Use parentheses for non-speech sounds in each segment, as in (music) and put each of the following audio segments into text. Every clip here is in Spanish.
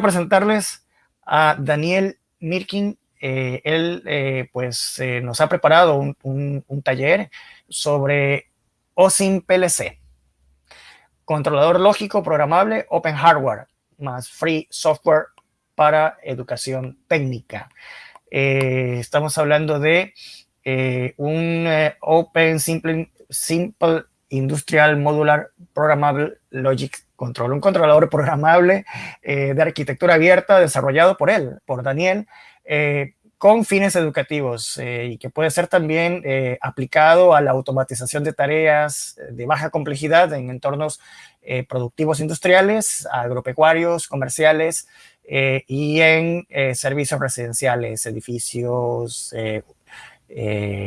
presentarles a Daniel Mirkin. Eh, él eh, pues eh, nos ha preparado un, taller sobre OSIM PLC, controlador lógico programable Open Hardware más Free Software para educación técnica. estamos hablando de un Open Simple, Simple Industrial Modular Programmable Logic Control, un controlador programable eh, de arquitectura abierta desarrollado por él, por Daniel, eh, con fines educativos eh, y que puede ser también aplicado a la automatización de tareas de baja complejidad en entornos productivos industriales, agropecuarios, comerciales y en servicios residenciales, edificios,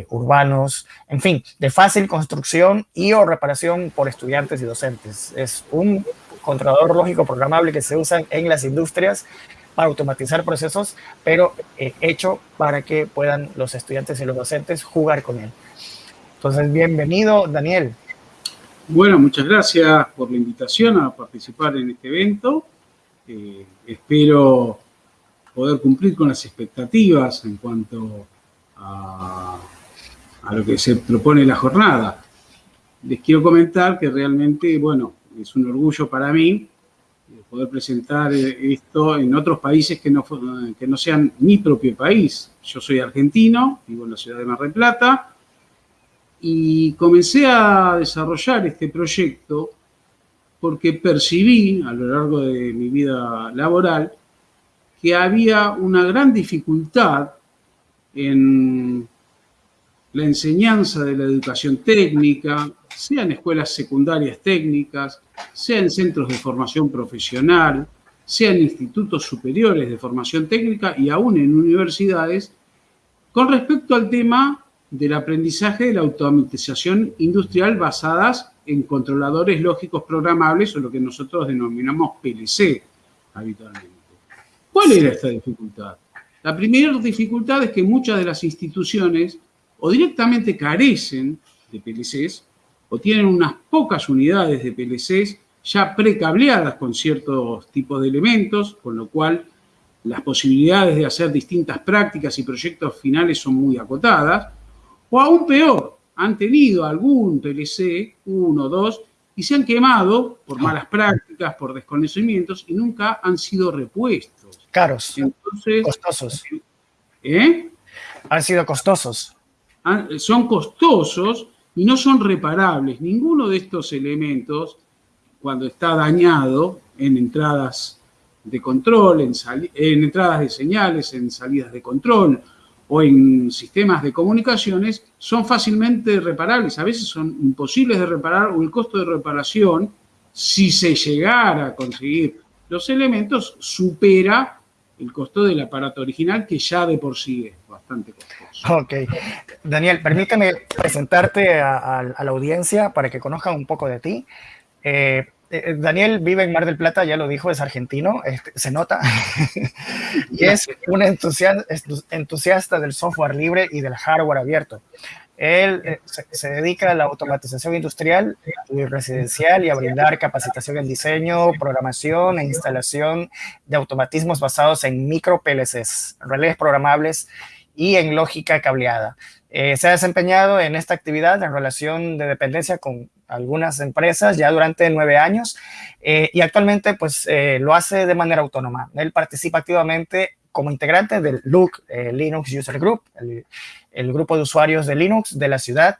urbanos, en fin, de fácil construcción y o reparación por estudiantes y docentes. Es un controlador lógico programable que se usa en las industrias para automatizar procesos, pero eh, hecho para que puedan los estudiantes y los docentes jugar con él. Entonces, bienvenido, Daniel. Bueno, muchas gracias por la invitación a participar en este evento. Eh, espero poder cumplir con las expectativas en cuanto a, lo que se propone la jornada. Les quiero comentar que realmente, bueno, es un orgullo para mí eh, poder presentar eh, esto en otros países que no, que no sean mi propio país. Yo soy argentino, vivo en la ciudad de Mar del Plata, y comencé a desarrollar este proyecto porque percibí a lo largo de mi vida laboral que había una gran dificultad en la enseñanza de la educación técnica, sea en escuelas secundarias técnicas, sea en centros de formación profesional, sea en institutos superiores de formación técnica y aún en universidades, con respecto al tema del aprendizaje de la automatización industrial basadas en controladores lógicos programables o lo que nosotros denominamos PLC habitualmente. ¿Cuál era esta dificultad? La primera dificultad es que muchas de las instituciones o directamente carecen de PLCs o tienen unas pocas unidades de PLCs ya precableadas con ciertos tipos de elementos, con lo cual las posibilidades de hacer distintas prácticas y proyectos finales son muy acotadas, o aún peor, han tenido algún PLC, uno dos, y se han quemado por malas prácticas, por desconocimientos, y nunca han sido repuestos. Caros, costosos. ¿Eh? Han sido costosos. son costosos y no son reparables. Ninguno de estos elementos, cuando está dañado en entradas de control, en, en entradas de señales, en salidas de control o en sistemas de comunicaciones, son fácilmente reparables. A veces son imposibles de reparar o el costo de reparación, si se llegara a conseguir los elementos, supera el costo del aparato original, que ya de por sí es bastante costoso. Ok. Daniel, permíteme presentarte a, la audiencia para que conozcan un poco de ti. Eh, eh, Daniel vive en Mar del Plata, ya lo dijo, es argentino, este, se nota, (laughs) y es un entusiasta del software libre y del hardware abierto. Él eh, se, dedica a la automatización industrial y residencial y a brindar capacitación en diseño, programación e instalación de automatismos basados en micro PLCs, relés programables y en lógica cableada. Eh, se ha desempeñado en esta actividad en relación de dependencia con algunas empresas ya durante nueve años eh, y actualmente pues lo hace de manera autónoma. Él participa activamente como integrante del LUC Linux User Group, el, grupo de usuarios de Linux de la ciudad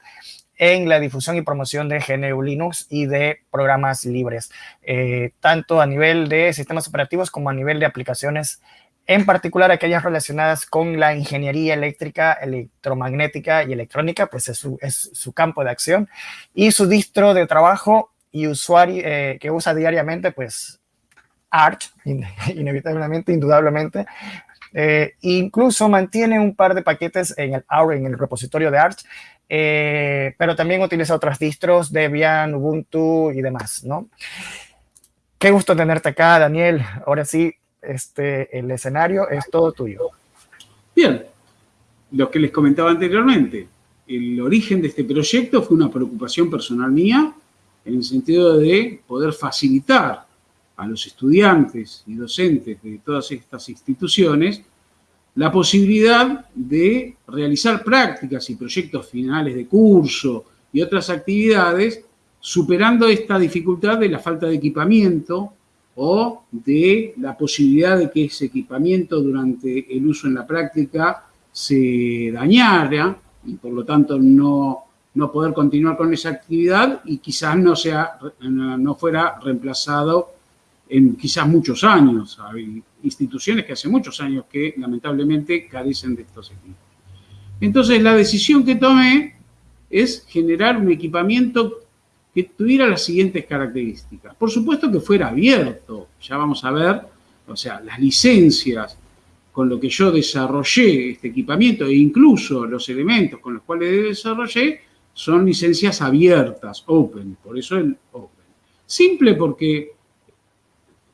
en la difusión y promoción de GNU Linux y de programas libres, eh, tanto a nivel de sistemas operativos como a nivel de aplicaciones, en particular aquellas relacionadas con la ingeniería eléctrica, electromagnética y electrónica, pues es su, campo de acción, y su distro de trabajo y usuario eh, que usa diariamente, pues Arch, (laughs) inevitablemente, indudablemente, eh, incluso mantiene un par de paquetes en el, en el repositorio de Arch, eh, pero también utiliza otras distros, Debian, Ubuntu y demás, ¿no? Qué gusto tenerte acá, Daniel. Ahora sí, este, el escenario es todo tuyo. Bien, lo que les comentaba anteriormente, el origen de este proyecto fue una preocupación personal mía en el sentido de poder facilitar a los estudiantes y docentes de todas estas instituciones la posibilidad de realizar prácticas y proyectos finales de curso y otras actividades, superando esta dificultad de la falta de equipamiento o de la posibilidad de que ese equipamiento durante el uso en la práctica se dañara y por lo tanto no, no poder continuar con esa actividad y quizás no, sea, no fuera reemplazado en quizás muchos años. Hay instituciones que hace muchos años que lamentablemente carecen de estos equipos. Entonces la decisión que tomé es generar un equipamiento que tuviera las siguientes características. Por supuesto que fuera abierto, ya vamos a ver, o sea, las licencias con lo que yo desarrollé este equipamiento e incluso los elementos con los cuales desarrollé son licencias abiertas, open, por eso el open. Simple porque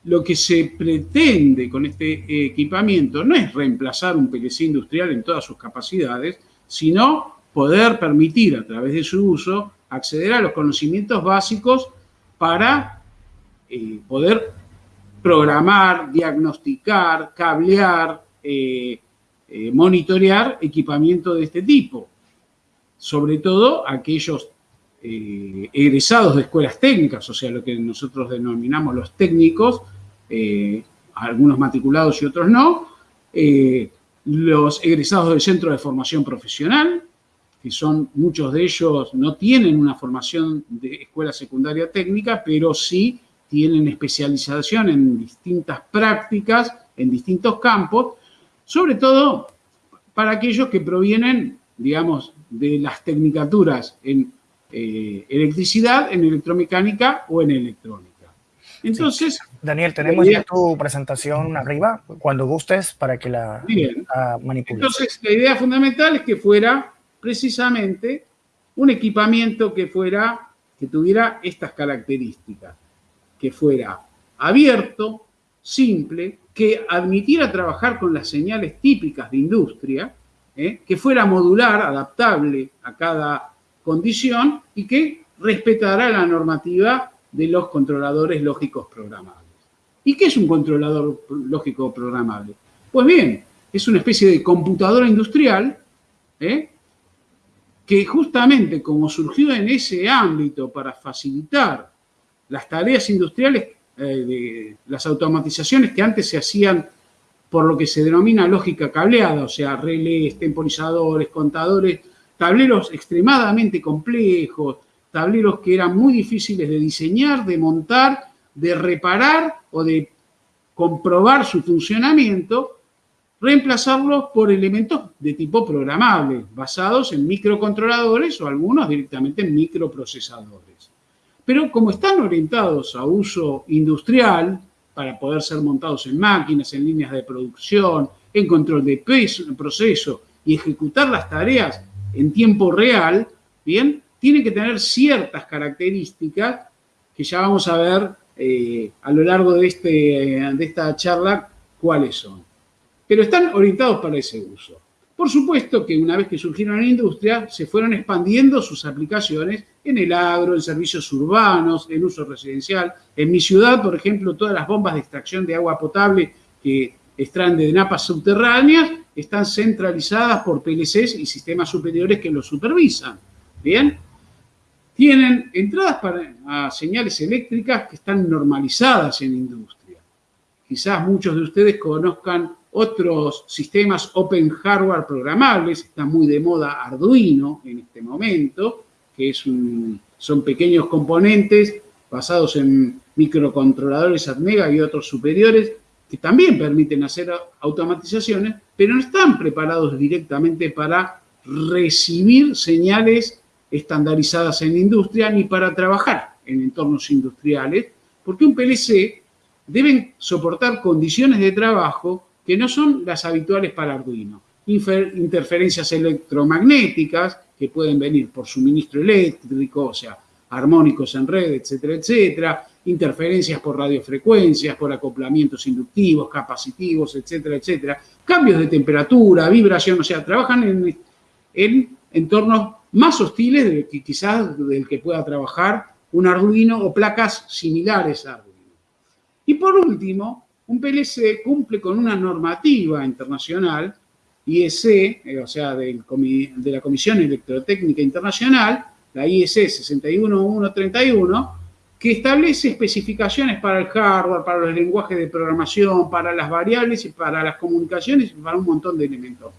lo que se pretende con este equipamiento no es reemplazar un PLC industrial en todas sus capacidades, sino poder permitir a través de su uso acceder a los conocimientos básicos para eh, poder programar, diagnosticar, cablear, eh, eh, monitorear equipamiento de este tipo. Sobre todo aquellos egresados de escuelas técnicas, o sea, lo que nosotros denominamos los técnicos, algunos matriculados y otros no, los egresados del Centro de Formación Profesional, que son muchos de ellos no tienen una formación de escuela secundaria técnica, pero sí tienen especialización en distintas prácticas, en distintos campos, sobre todo para aquellos que provienen, digamos, de las tecnicaturas en eh, electricidad, en electromecánica o en electrónica. Entonces... Daniel, tenemos ya tu presentación arriba, cuando gustes, para que la, la manipules. Entonces, la idea fundamental es que fuera precisamente un equipamiento que fuera, que tuviera estas características, que fuera abierto, simple, que admitiera trabajar con las señales típicas de industria, ¿eh? que fuera modular, adaptable a cada condición y que respetara la normativa de los controladores lógicos programables. ¿Y qué es un controlador lógico programable? Pues bien, es una especie de computadora industrial ¿eh? Que justamente como surgió en ese ámbito para facilitar las tareas industriales, eh, de las automatizaciones que antes se hacían por lo que se denomina lógica cableada, o sea, relés, temporizadores, contadores, tableros extremadamente complejos, tableros que eran muy difíciles de diseñar, de montar, de reparar o de comprobar su funcionamiento, reemplazarlos por elementos de tipo programable, basados en microcontroladores o algunos directamente en microprocesadores. Pero como están orientados a uso industrial, para poder ser montados en máquinas, en líneas de producción, en control de proceso y ejecutar las tareas en tiempo real, bien, tienen que tener ciertas características que ya vamos a ver eh, a lo largo de, este, de esta charla cuáles son pero están orientados para ese uso. Por supuesto que una vez que surgieron en la industria, se fueron expandiendo sus aplicaciones en el agro, en servicios urbanos, en uso residencial. En mi ciudad, por ejemplo, todas las bombas de extracción de agua potable que extraen de napas subterráneas están centralizadas por PLCs y sistemas superiores que los supervisan. Bien, tienen entradas para señales eléctricas que están normalizadas en industria. Quizás muchos de ustedes conozcan otros sistemas open hardware programables, está muy de moda Arduino en este momento, que es son pequeños componentes basados en microcontroladores Atmega y otros superiores que también permiten hacer automatizaciones, pero no están preparados directamente para recibir señales estandarizadas en la industria ni para trabajar en entornos industriales, porque un PLC debe soportar condiciones de trabajo que no son las habituales para Arduino. interferencias electromagnéticas que pueden venir por suministro eléctrico, o sea, armónicos en red, etcétera, etcétera, interferencias por radiofrecuencias, por acoplamientos inductivos, capacitivos, etcétera, etcétera, cambios de temperatura, vibración, o sea, trabajan en, en entornos más hostiles de que quizás del que pueda trabajar un Arduino o placas similares a Arduino. Y por último, un PLC cumple con una normativa internacional, IEC, eh, o sea, de la Comisión Electrotécnica Internacional, la IEC 61131, que establece especificaciones para el hardware, para los lenguajes de programación, para las variables y para las comunicaciones y para un montón de elementos.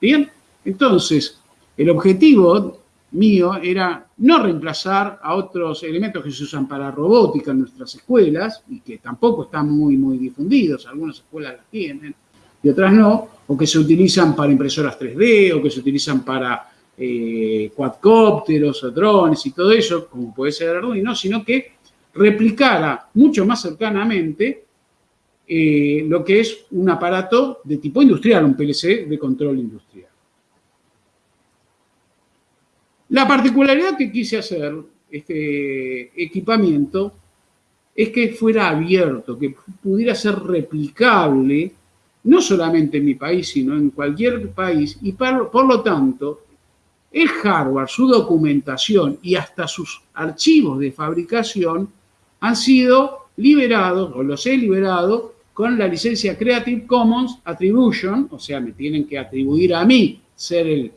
Bien, entonces, el objetivo mío era no reemplazar a otros elementos que se usan para robótica en nuestras escuelas y que tampoco están muy, muy difundidos, algunas escuelas las tienen y otras no, o que se utilizan para impresoras 3D o que se utilizan para eh, cuadcópteros o drones y todo eso, como puede ser Arduino, sino que replicara mucho más cercanamente eh, lo que es un aparato de tipo industrial, un PLC de control industrial. La particularidad que quise hacer, este equipamiento, es que fuera abierto, que pudiera ser replicable, no solamente en mi país, sino en cualquier país, y por lo tanto el hardware, su documentación y hasta sus archivos de fabricación han sido liberados, o los he liberado, con la licencia Creative Commons Attribution, o sea, me tienen que atribuir a mí ser el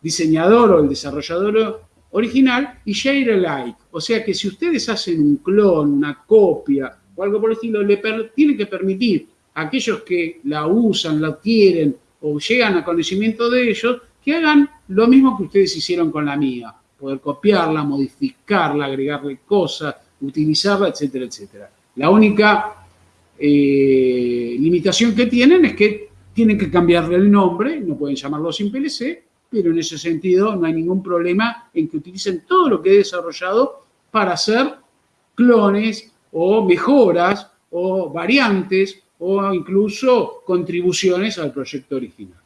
diseñador o el desarrollador original, y Share Alike, o sea que si ustedes hacen un clon, una copia o algo por el estilo, le tienen que permitir a aquellos que la usan, la quieren o llegan a conocimiento de ellos, que hagan lo mismo que ustedes hicieron con la mía, poder copiarla, modificarla, agregarle cosas, utilizarla, etcétera, etcétera. La única eh, limitación que tienen es que tienen que cambiarle el nombre, no pueden llamarlo sin PLC, pero en ese sentido no hay ningún problema en que utilicen todo lo que he desarrollado para hacer clones o mejoras o variantes o incluso contribuciones al proyecto original.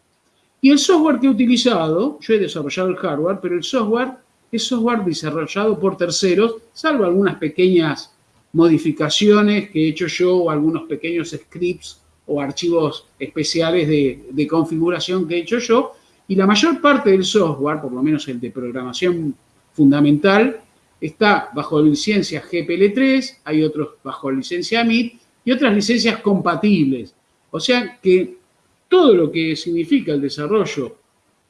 Y el software que he utilizado, yo he desarrollado el hardware, pero el software es software desarrollado por terceros, salvo algunas pequeñas modificaciones que he hecho yo o algunos pequeños scripts o archivos especiales de, configuración que he hecho yo. Y la mayor parte del software, por lo menos el de programación fundamental, está bajo licencia GPL3, hay otros bajo licencia MIT y otras licencias compatibles. O sea que todo lo que significa el desarrollo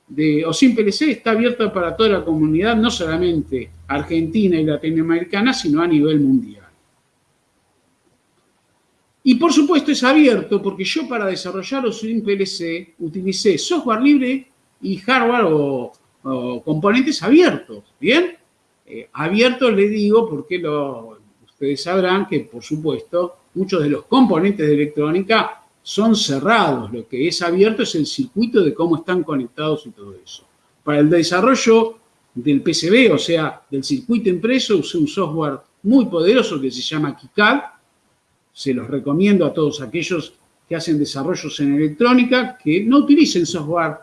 de OSIM PLC está abierto para toda la comunidad, no solamente argentina y latinoamericana, sino a nivel mundial. Y por supuesto es abierto porque yo para desarrollar OSIM PLC utilicé software libre y hardware o, componentes abiertos, ¿bien? Eh, abiertos le digo porque ustedes sabrán que, por supuesto, muchos de los componentes de electrónica son cerrados, lo que es abierto es el circuito de cómo están conectados y todo eso. Para el desarrollo del PCB, o sea, del circuito impreso, usé un software muy poderoso que se llama KiCad. Se los recomiendo a todos aquellos que hacen desarrollos en electrónica, que no utilicen software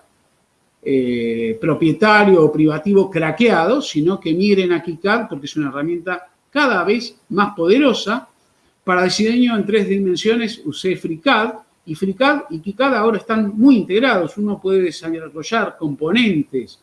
eh, propietario o privativo craqueado, sino que migren a KiCad porque es una herramienta cada vez más poderosa. Para diseño en tres dimensiones usé FreeCAD, y FreeCAD y KiCad ahora están muy integrados. Uno puede desarrollar componentes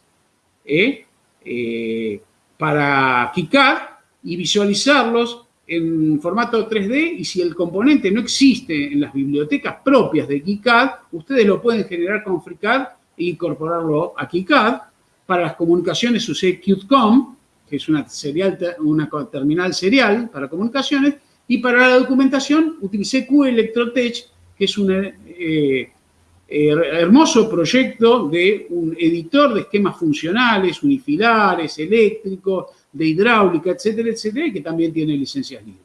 ¿eh? Eh, para KiCad y visualizarlos en formato 3D y si el componente no existe en las bibliotecas propias de KiCad, ustedes lo pueden generar con FreeCAD incorporarlo a KiCad. Para las comunicaciones usé QtCom, que es una, serial, una terminal serial para comunicaciones, y para la documentación utilicé QElectrotech, que es un eh, eh, hermoso proyecto de un editor de esquemas funcionales, unifilares, eléctricos, de hidráulica, etcétera, etcétera, que también tiene licencias libres.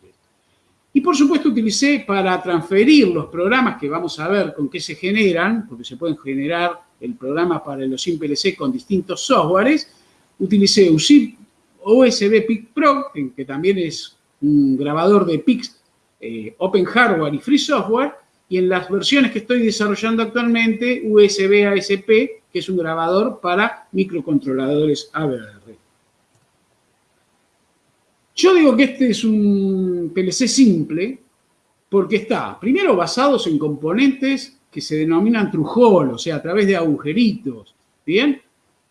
Y por supuesto utilicé para transferir los programas que vamos a ver con qué se generan, porque se pueden generar el programa para los PLC con distintos softwares, utilicé USB PIC Pro, que también es un grabador de PICs eh, Open Hardware y Free Software, y en las versiones que estoy desarrollando actualmente, USB ASP, que es un grabador para microcontroladores ABR. Yo digo que este es un PLC simple porque está, primero, basados en componentes que se denominan trujol, o sea, a través de agujeritos, ¿bien?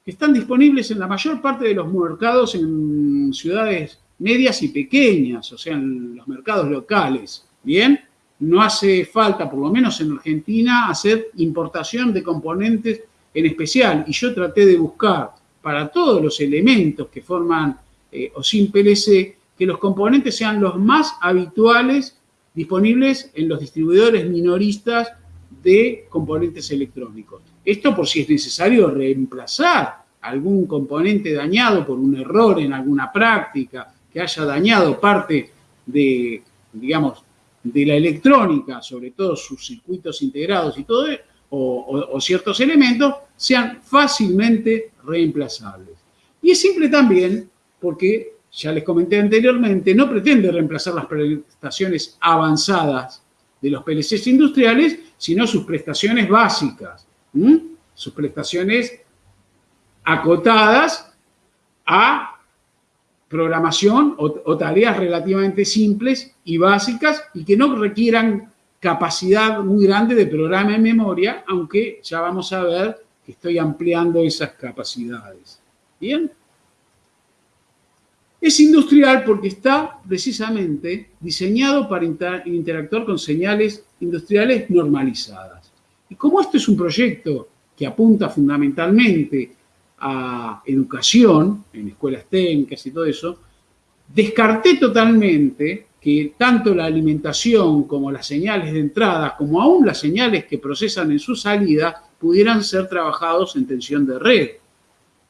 Que están disponibles en la mayor parte de los mercados en ciudades medias y pequeñas, o sea, en los mercados locales, Bien, no hace falta, por lo menos en Argentina, hacer importación de componentes en especial. Y yo traté de buscar para todos los elementos que forman eh, OSIM PLC, que los componentes sean los más habituales disponibles en los distribuidores minoristas de componentes electrónicos. Esto por si es necesario reemplazar algún componente dañado por un error en alguna práctica, que haya dañado parte de, digamos, de la electrónica, sobre todo sus circuitos integrados y todo, o, o ciertos elementos, sean fácilmente reemplazables. Y es simple también porque, ya les comenté anteriormente, no pretende reemplazar las prestaciones avanzadas de los PLCs industriales, sino sus prestaciones básicas, sus prestaciones acotadas a programación o, tareas relativamente simples y básicas y que no requieran capacidad muy grande de programa en memoria, aunque ya vamos a ver que estoy ampliando esas capacidades. ¿Bien? Es industrial porque está precisamente diseñado para interactuar con señales industriales normalizadas. Y como esto es un proyecto que apunta fundamentalmente a educación, en escuelas técnicas y todo eso, descarté totalmente que tanto la alimentación como las señales de entrada, como aún las señales que procesan en su salida, pudieran ser trabajados en tensión de red.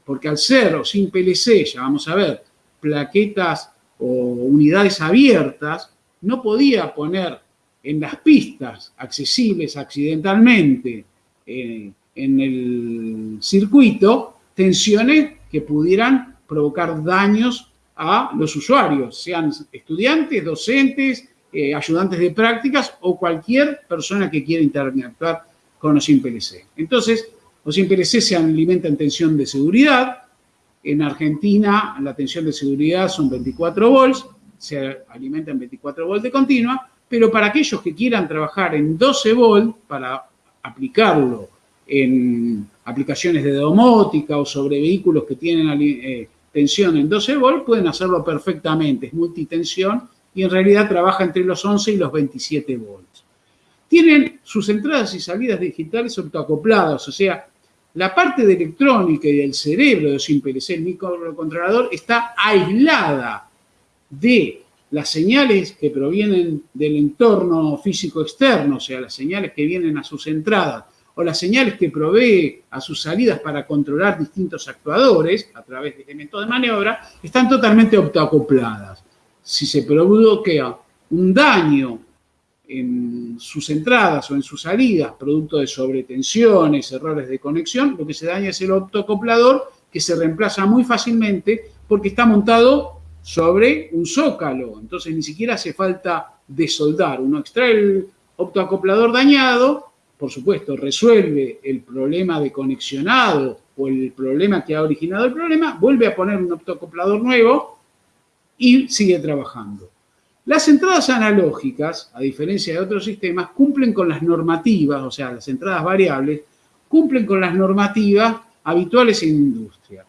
Porque al ser o sin PLC, ya vamos a ver, plaquetas o unidades abiertas, no podía poner en las pistas accesibles accidentalmente eh, en el circuito tensiones que pudieran provocar daños a los usuarios, sean estudiantes, docentes, eh, ayudantes de prácticas o cualquier persona que quiera interactuar con OSIM PLC. Entonces, OSIM PLC se alimenta en tensión de seguridad. En Argentina, la tensión de seguridad son 24 volts, se alimenta en 24 volts de continua, pero para aquellos que quieran trabajar en 12 volts, para aplicarlo en aplicaciones de domótica o sobre vehículos que tienen eh, tensión en 12 volts, pueden hacerlo perfectamente, es multitensión y en realidad trabaja entre los 11 y los 27 volts. Tienen sus entradas y salidas digitales autoacopladas, o sea, la parte de electrónica y del cerebro de SimPLC, el microcontrolador, está aislada de las señales que provienen del entorno físico externo, o sea, las señales que vienen a sus entradas o las señales que provee a sus salidas para controlar distintos actuadores a través de elementos de maniobra, están totalmente optoacopladas. Si se provoca un daño en sus entradas o en sus salidas, producto de sobretensiones, errores de conexión, lo que se daña es el optoacoplador, que se reemplaza muy fácilmente porque está montado sobre un zócalo. Entonces ni siquiera hace falta desoldar. Uno extrae el optoacoplador dañado, por supuesto, resuelve el problema de conexionado o el problema que ha originado el problema, vuelve a poner un optocoplador nuevo y sigue trabajando. Las entradas analógicas, a diferencia de otros sistemas, cumplen con las normativas, o sea, las entradas variables, cumplen con las normativas habituales en industria.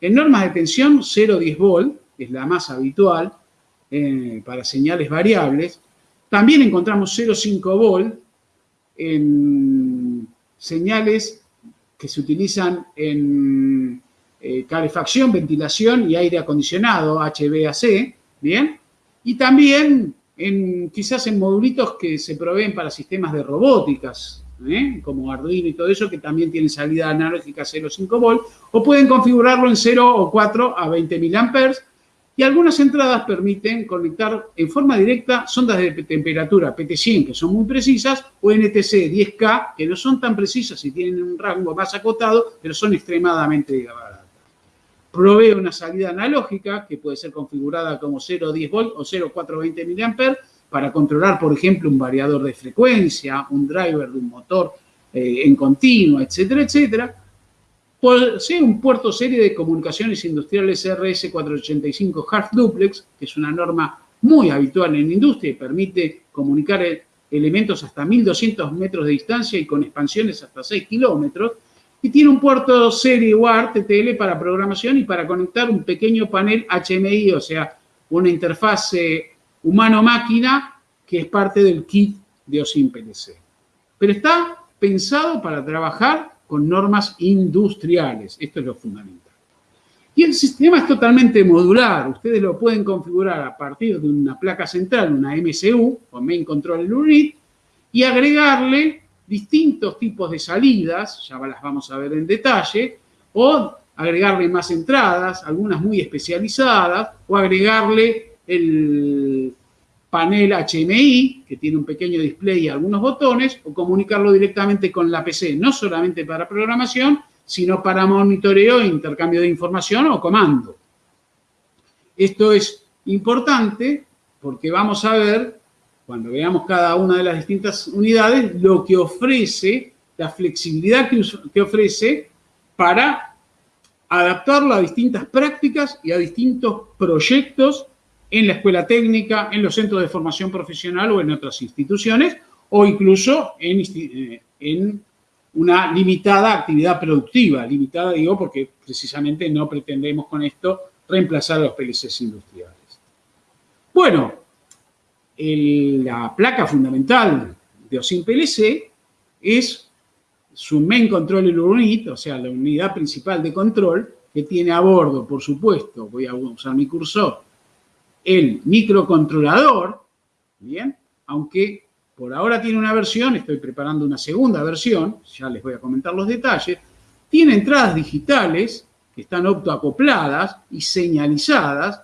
En normas de tensión, 0,10 volt es la más habitual eh, para señales variables. También encontramos 0,5 volt en señales que se utilizan en eh, calefacción, ventilación y aire acondicionado, HVAC, ¿bien? Y también quizás en modulitos que se proveen para sistemas de robóticas, ¿eh? como Arduino y todo eso, que también tienen salida analógica 0,5 volt, o pueden configurarlo en 0 o 4 a 20 mA y algunas entradas permiten conectar en forma directa sondas de temperatura PT100, que son muy precisas, o NTC 10K, que no son tan precisas y tienen un rango más acotado, pero son extremadamente baratas. Provee una salida analógica, que puede ser configurada como 0,10 volt o 0,420 mA, para controlar, por ejemplo, un variador de frecuencia, un driver de un motor eh, en continuo, etcétera, etcétera Posee un puerto serie de comunicaciones industriales RS485 Half Duplex, que es una norma muy habitual en industria y permite comunicar elementos hasta 1200 metros de distancia y con expansiones hasta 6 kilómetros. Y tiene un puerto serie UART TTL para programación y para conectar un pequeño panel HMI, o sea, una interfase humano-máquina que es parte del kit de OSIM PLC. Pero está pensado para trabajar con normas industriales. Esto es lo fundamental. Y el sistema es totalmente modular. Ustedes lo pueden configurar a partir de una placa central, una MCU o Main Control Unit, y agregarle distintos tipos de salidas, ya las vamos a ver en detalle, o agregarle más entradas, algunas muy especializadas, o agregarle el panel HMI, que tiene un pequeño display y algunos botones, o comunicarlo directamente con la PC, no solamente para programación, sino para monitoreo, intercambio de información o comando. Esto es importante porque vamos a ver, cuando veamos cada una de las distintas unidades, lo que ofrece, la flexibilidad que, ofrece para adaptarlo a distintas prácticas y a distintos proyectos en la escuela técnica, en los centros de formación profesional o en otras instituciones, o incluso en, eh, en una limitada actividad productiva. Limitada, digo, porque precisamente no pretendemos con esto reemplazar a los PLCs industriales. Bueno, la placa fundamental de OSIM PLC es su Main Control Unit, o sea, la unidad principal de control, que tiene a bordo, por supuesto, voy a usar mi cursor, el microcontrolador, ¿bien? Aunque por ahora tiene una versión, estoy preparando una segunda versión, ya les voy a comentar los detalles. Tiene entradas digitales que están optoacopladas y señalizadas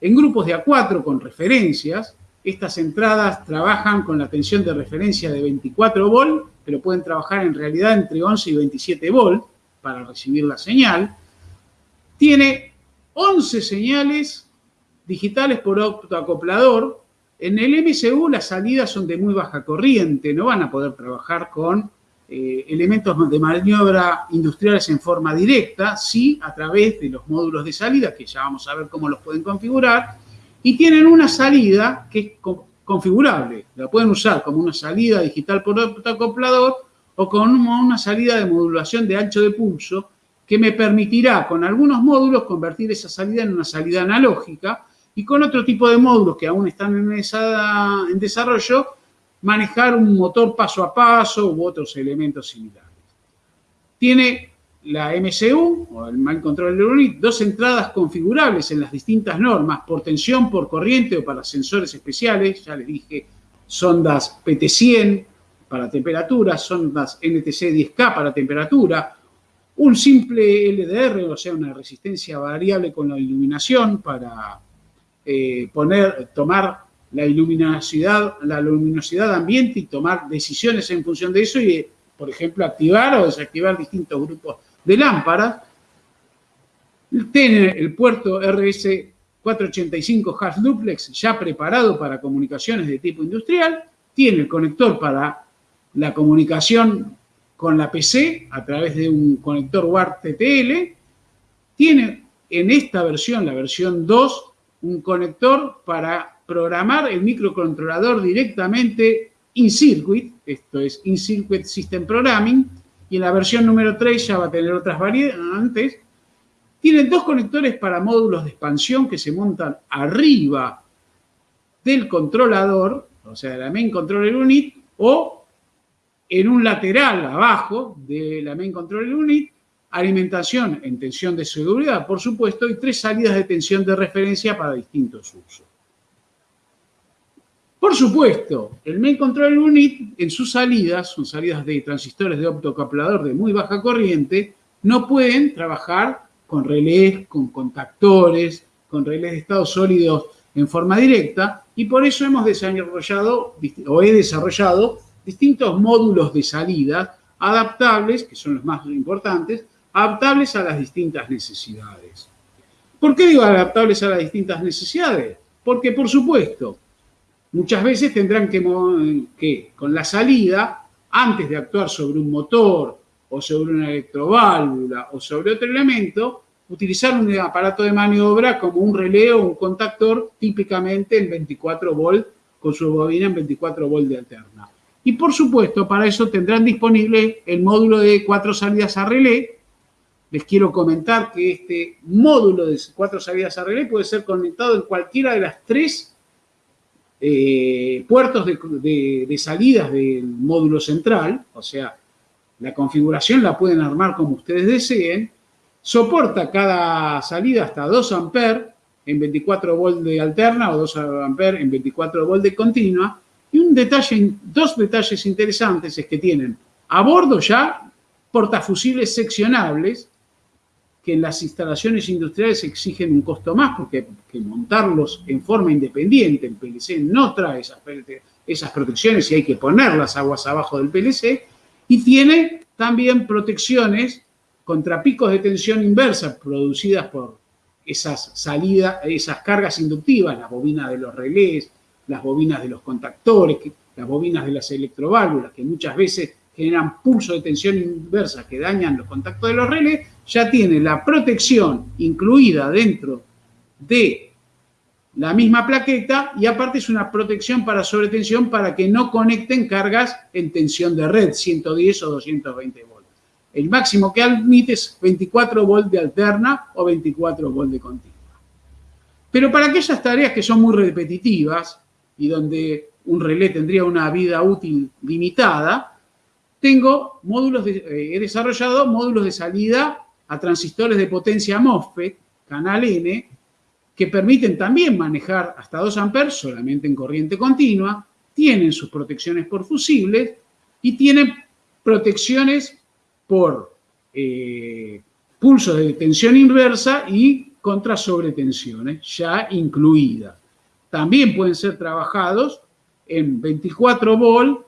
en grupos de A4 con referencias. Estas entradas trabajan con la tensión de referencia de 24 volt, pero pueden trabajar en realidad entre 11 y 27 volt para recibir la señal. Tiene 11 señales digitales por optoacoplador en el MCU las salidas son de muy baja corriente, no van a poder trabajar con eh, elementos de maniobra industriales en forma directa, sí a través de los módulos de salida, que ya vamos a ver cómo los pueden configurar, y tienen una salida que es configurable, la pueden usar como una salida digital por acoplador o como una salida de modulación de ancho de pulso que me permitirá con algunos módulos convertir esa salida en una salida analógica y con otro tipo de módulos que aún están en, en desarrollo, manejar un motor paso a paso u otros elementos similares. Tiene la MCU, o el Mind Control Unit, dos entradas configurables en las distintas normas, por tensión, por corriente o para sensores especiales, ya les dije, sondas PT100 para temperatura, sondas NTC10K para temperatura, un simple LDR, o sea, una resistencia variable con la iluminación para eh, poner, tomar la luminosidad, la luminosidad ambiente y tomar decisiones en función de eso y, por ejemplo, activar o desactivar distintos grupos de lámparas. Tiene el puerto RS 485 Half Duplex ya preparado para comunicaciones de tipo industrial. Tiene el conector para la comunicación con la PC a través de un conector WART TTL. Tiene en esta versión, la versión 2, un conector para programar el microcontrolador directamente in circuit, esto es in circuit system programming, y en la versión número 3 ya va a tener otras variantes. Tiene dos conectores para módulos de expansión que se montan arriba del controlador, o sea, de la main controller unit, o en un lateral abajo de la main controller unit, alimentación en tensión de seguridad, por supuesto, y tres salidas de tensión de referencia para distintos usos. Por supuesto, el Main Control Unit en sus salidas, son salidas de transistores de optocaplador de muy baja corriente, no pueden trabajar con relés, con contactores, con relés de estado sólidos en forma directa y por eso hemos desarrollado o he desarrollado distintos módulos de salida adaptables, que son los más importantes, adaptables a las distintas necesidades. ¿Por qué digo adaptables a las distintas necesidades? Porque, por supuesto, muchas veces tendrán que, con la salida, antes de actuar sobre un motor o sobre una electroválvula o sobre otro elemento, utilizar un aparato de maniobra como un relé o un contactor, típicamente en 24 volt, con su bobina en 24 volt de alterna. Y por supuesto, para eso tendrán disponible el módulo de cuatro salidas a relé, les quiero comentar que este módulo de cuatro salidas a relé puede ser conectado en cualquiera de las tres eh, puertos de, salidas del módulo central, o sea, la configuración la pueden armar como ustedes deseen, soporta cada salida hasta 2 amperes en 24 volt de alterna o 2 amperes en 24 volt de continua. Y un detalle, dos detalles interesantes es que tienen a bordo ya portafusibles seccionables que las instalaciones industriales exigen un costo más porque que montarlos en forma independiente, el PLC no trae esas, esas protecciones y hay que poner las aguas abajo del PLC, y tiene también protecciones contra picos de tensión inversa producidas por esas esas cargas inductivas, las bobinas de los relés, las bobinas de los contactores, las bobinas de las electroválvulas, que muchas veces generan pulso de tensión inversa que dañan los contactos de los relés, ya tiene la protección incluida dentro de la misma plaqueta y aparte es una protección para sobretensión para que no conecten cargas en tensión de red, 110 o 220 volts. El máximo que admite es 24 volts de alterna o 24 volts de continua. Pero para aquellas tareas que son muy repetitivas y donde un relé tendría una vida útil limitada, tengo módulos de, eh, he desarrollado módulos de salida a transistores de potencia MOSFET, canal N, que permiten también manejar hasta 2 amperes solamente en corriente continua, tienen sus protecciones por fusibles y tienen protecciones por eh, pulsos de tensión inversa y contra sobretensiones ya incluidas. También pueden ser trabajados en 24 volt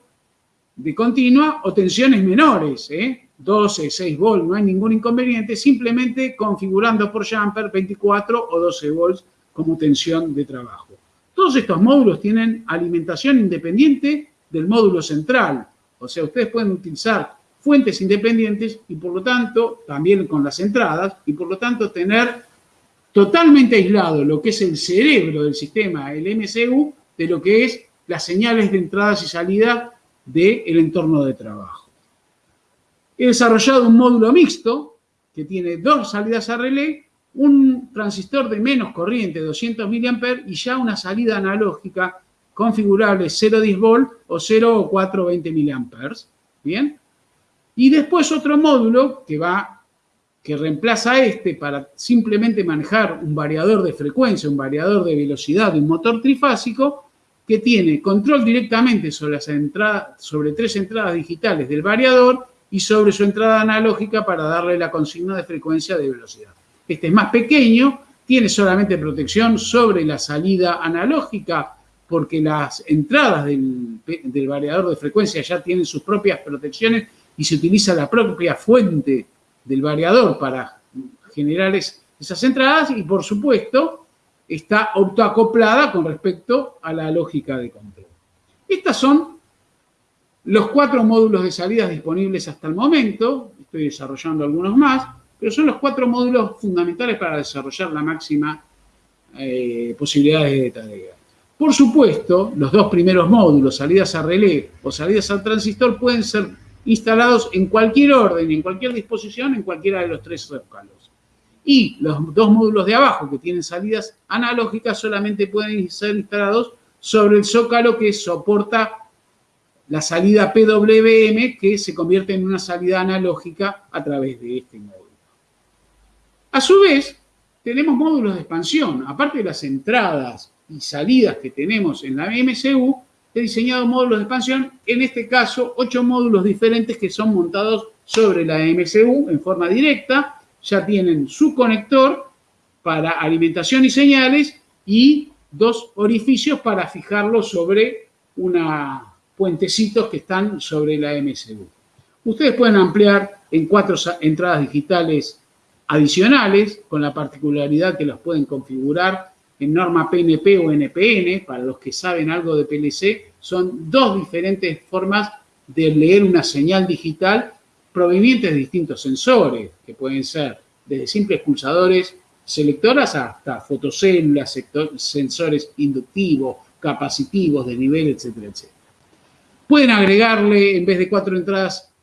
de continua o tensiones menores, ¿eh? 12, 6 volts, no hay ningún inconveniente, simplemente configurando por jumper 24 o 12 volts como tensión de trabajo. Todos estos módulos tienen alimentación independiente del módulo central, o sea, ustedes pueden utilizar fuentes independientes y por lo tanto, también con las entradas, y por lo tanto tener totalmente aislado lo que es el cerebro del sistema, el MCU, de lo que es las señales de entradas y salida del entorno de trabajo. He desarrollado un módulo mixto que tiene dos salidas a relé, un transistor de menos corriente, 200 mA, y ya una salida analógica configurable 0,10 volt o 0 o 420 mA. ¿Bien? Y después otro módulo que va que reemplaza este para simplemente manejar un variador de frecuencia, un variador de velocidad de un motor trifásico, que tiene control directamente sobre, las entradas, sobre tres entradas digitales del variador y sobre su entrada analógica para darle la consigna de frecuencia de velocidad. Este es más pequeño, tiene solamente protección sobre la salida analógica porque las entradas del, variador de frecuencia ya tienen sus propias protecciones y se utiliza la propia fuente del variador para generar esas entradas y por supuesto está autoacoplada con respecto a la lógica de control. Estos son los cuatro módulos de salidas disponibles hasta el momento, estoy desarrollando algunos más, pero son los cuatro módulos fundamentales para desarrollar la máxima eh, posibilidad de tarea. Por supuesto, los dos primeros módulos, salidas a relé o salidas al transistor, pueden ser instalados en cualquier orden, en cualquier disposición, en cualquiera de los tres zócalos. Y los dos módulos de abajo que tienen salidas analógicas solamente pueden ser instalados sobre el zócalo que soporta la salida PWM que se convierte en una salida analógica a través de este módulo. A su vez, tenemos módulos de expansión. Aparte de las entradas y salidas que tenemos en la MCU, he diseñado módulos de expansión, en este caso, ocho módulos diferentes que son montados sobre la MCU en forma directa ya tienen su conector para alimentación y señales y dos orificios para fijarlo sobre una puentecitos que están sobre la MSU. Ustedes pueden ampliar en cuatro entradas digitales adicionales, con la particularidad que los pueden configurar en norma PNP o NPN, para los que saben algo de PLC, son dos diferentes formas de leer una señal digital provenientes de distintos sensores, que pueden ser desde simples pulsadores selectoras hasta fotocélulas, sensores inductivos, capacitivos de nivel, etcétera, etcétera. Pueden agregarle, en vez de cuatro entradas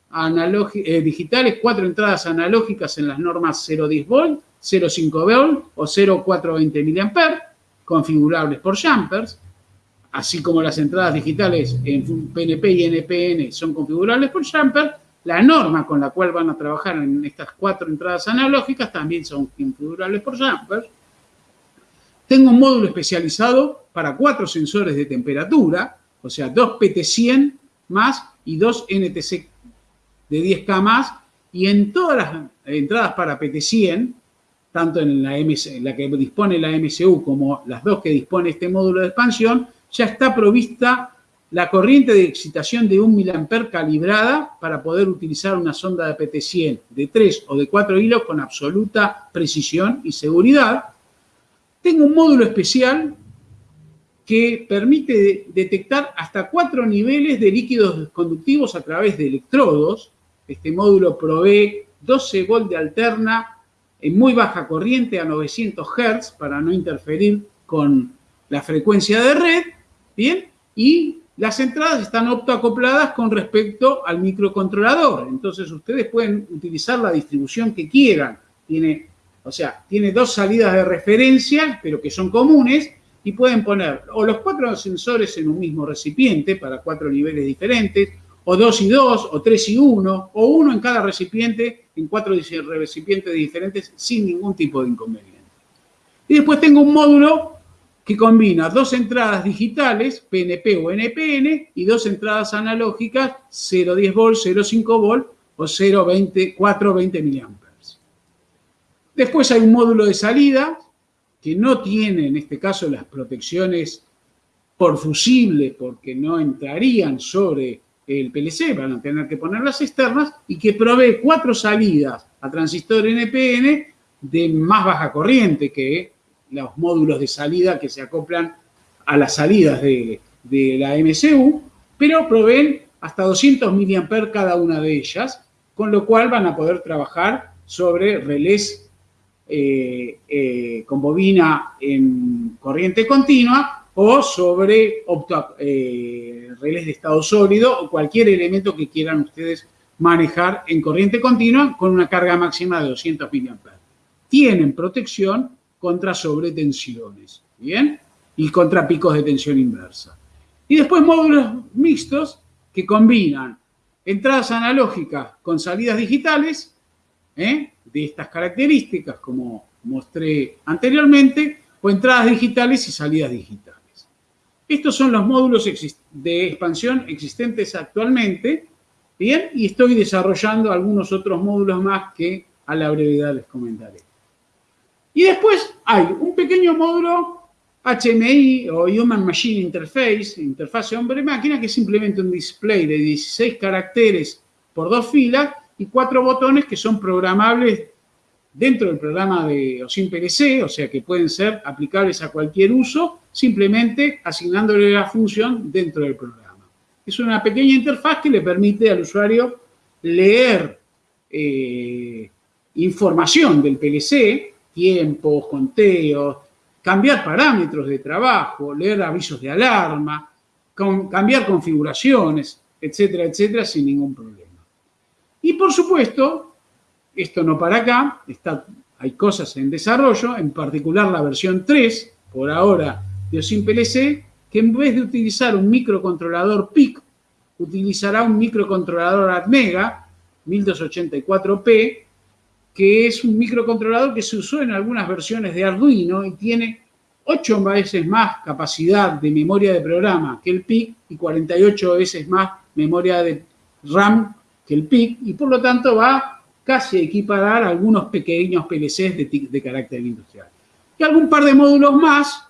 eh, digitales, cuatro entradas analógicas en las normas 0,10 volt, 0,5 volt o 0,420 mA, configurables por jumpers. así como las entradas digitales en PNP y NPN son configurables por jumper, la norma con la cual van a trabajar en estas cuatro entradas analógicas también son configurables por jumper. Tengo un módulo especializado para cuatro sensores de temperatura, o sea, dos PT100 más y dos NTC de 10K más, y en todas las entradas para PT100, tanto en la, en la que dispone la MCU como las dos que dispone este módulo de expansión, ya está provista la corriente de excitación de 1 mA calibrada para poder utilizar una sonda de PT100 de 3 o de 4 hilos con absoluta precisión y seguridad. Tengo un módulo especial que permite detectar hasta cuatro niveles de líquidos conductivos a través de electrodos. Este módulo provee 12 volt de alterna en muy baja corriente a 900 Hz para no interferir con la frecuencia de red, ¿bien? Y las entradas están optoacopladas con respecto al microcontrolador. Entonces, ustedes pueden utilizar la distribución que quieran. Tiene, o sea, tiene dos salidas de referencia, pero que son comunes, y pueden poner o los cuatro sensores en un mismo recipiente para cuatro niveles diferentes, o dos y dos, o tres y uno, o uno en cada recipiente, en cuatro recipientes diferentes, sin ningún tipo de inconveniente. Y después tengo un módulo que combina dos entradas digitales, PNP o NPN, y dos entradas analógicas, 0,10 volt, 0,5 volt o 0,20, 420 mA. Después hay un módulo de salida que no tiene en este caso las protecciones por fusible porque no entrarían sobre el PLC, van a tener que poner las externas y que provee cuatro salidas a transistor NPN de más baja corriente que los módulos de salida que se acoplan a las salidas de, la MCU, pero proveen hasta 200 mA cada una de ellas, con lo cual van a poder trabajar sobre relés eh, eh, con bobina en corriente continua o sobre eh, relés de estado sólido o cualquier elemento que quieran ustedes manejar en corriente continua con una carga máxima de 200 mA. Tienen protección contra sobretensiones, ¿bien? Y contra picos de tensión inversa. Y después módulos mixtos que combinan entradas analógicas con salidas digitales, ¿eh? de estas características, como mostré anteriormente, o entradas digitales y salidas digitales. Estos son los módulos de expansión existentes actualmente, ¿bien? Y estoy desarrollando algunos otros módulos más que a la brevedad les comentaré. Y después hay un pequeño módulo HMI o Human Machine Interface, interfase hombre-máquina, que es simplemente un display de 16 caracteres por dos filas y cuatro botones que son programables dentro del programa de OSIM PLC, o sea que pueden ser aplicables a cualquier uso, simplemente asignándole la función dentro del programa. Es una pequeña interfaz que le permite al usuario leer eh, información del PLC, tiempos, conteos, cambiar parámetros de trabajo, leer avisos de alarma, cambiar configuraciones, etcétera, etcétera, sin ningún problema. Y por supuesto, esto no para acá, está, hay cosas en desarrollo, en particular la versión 3, por ahora, de OSIM PLC, que en vez de utilizar un microcontrolador PIC, utilizará un microcontrolador ATmega 1284P, que es un microcontrolador que se usó en algunas versiones de Arduino y tiene 8 veces más capacidad de memoria de programa que el PIC y 48 veces más memoria de RAM que el PIC y por lo tanto va casi equiparar algunos pequeños PLCs de, de carácter industrial. Y algún par de módulos más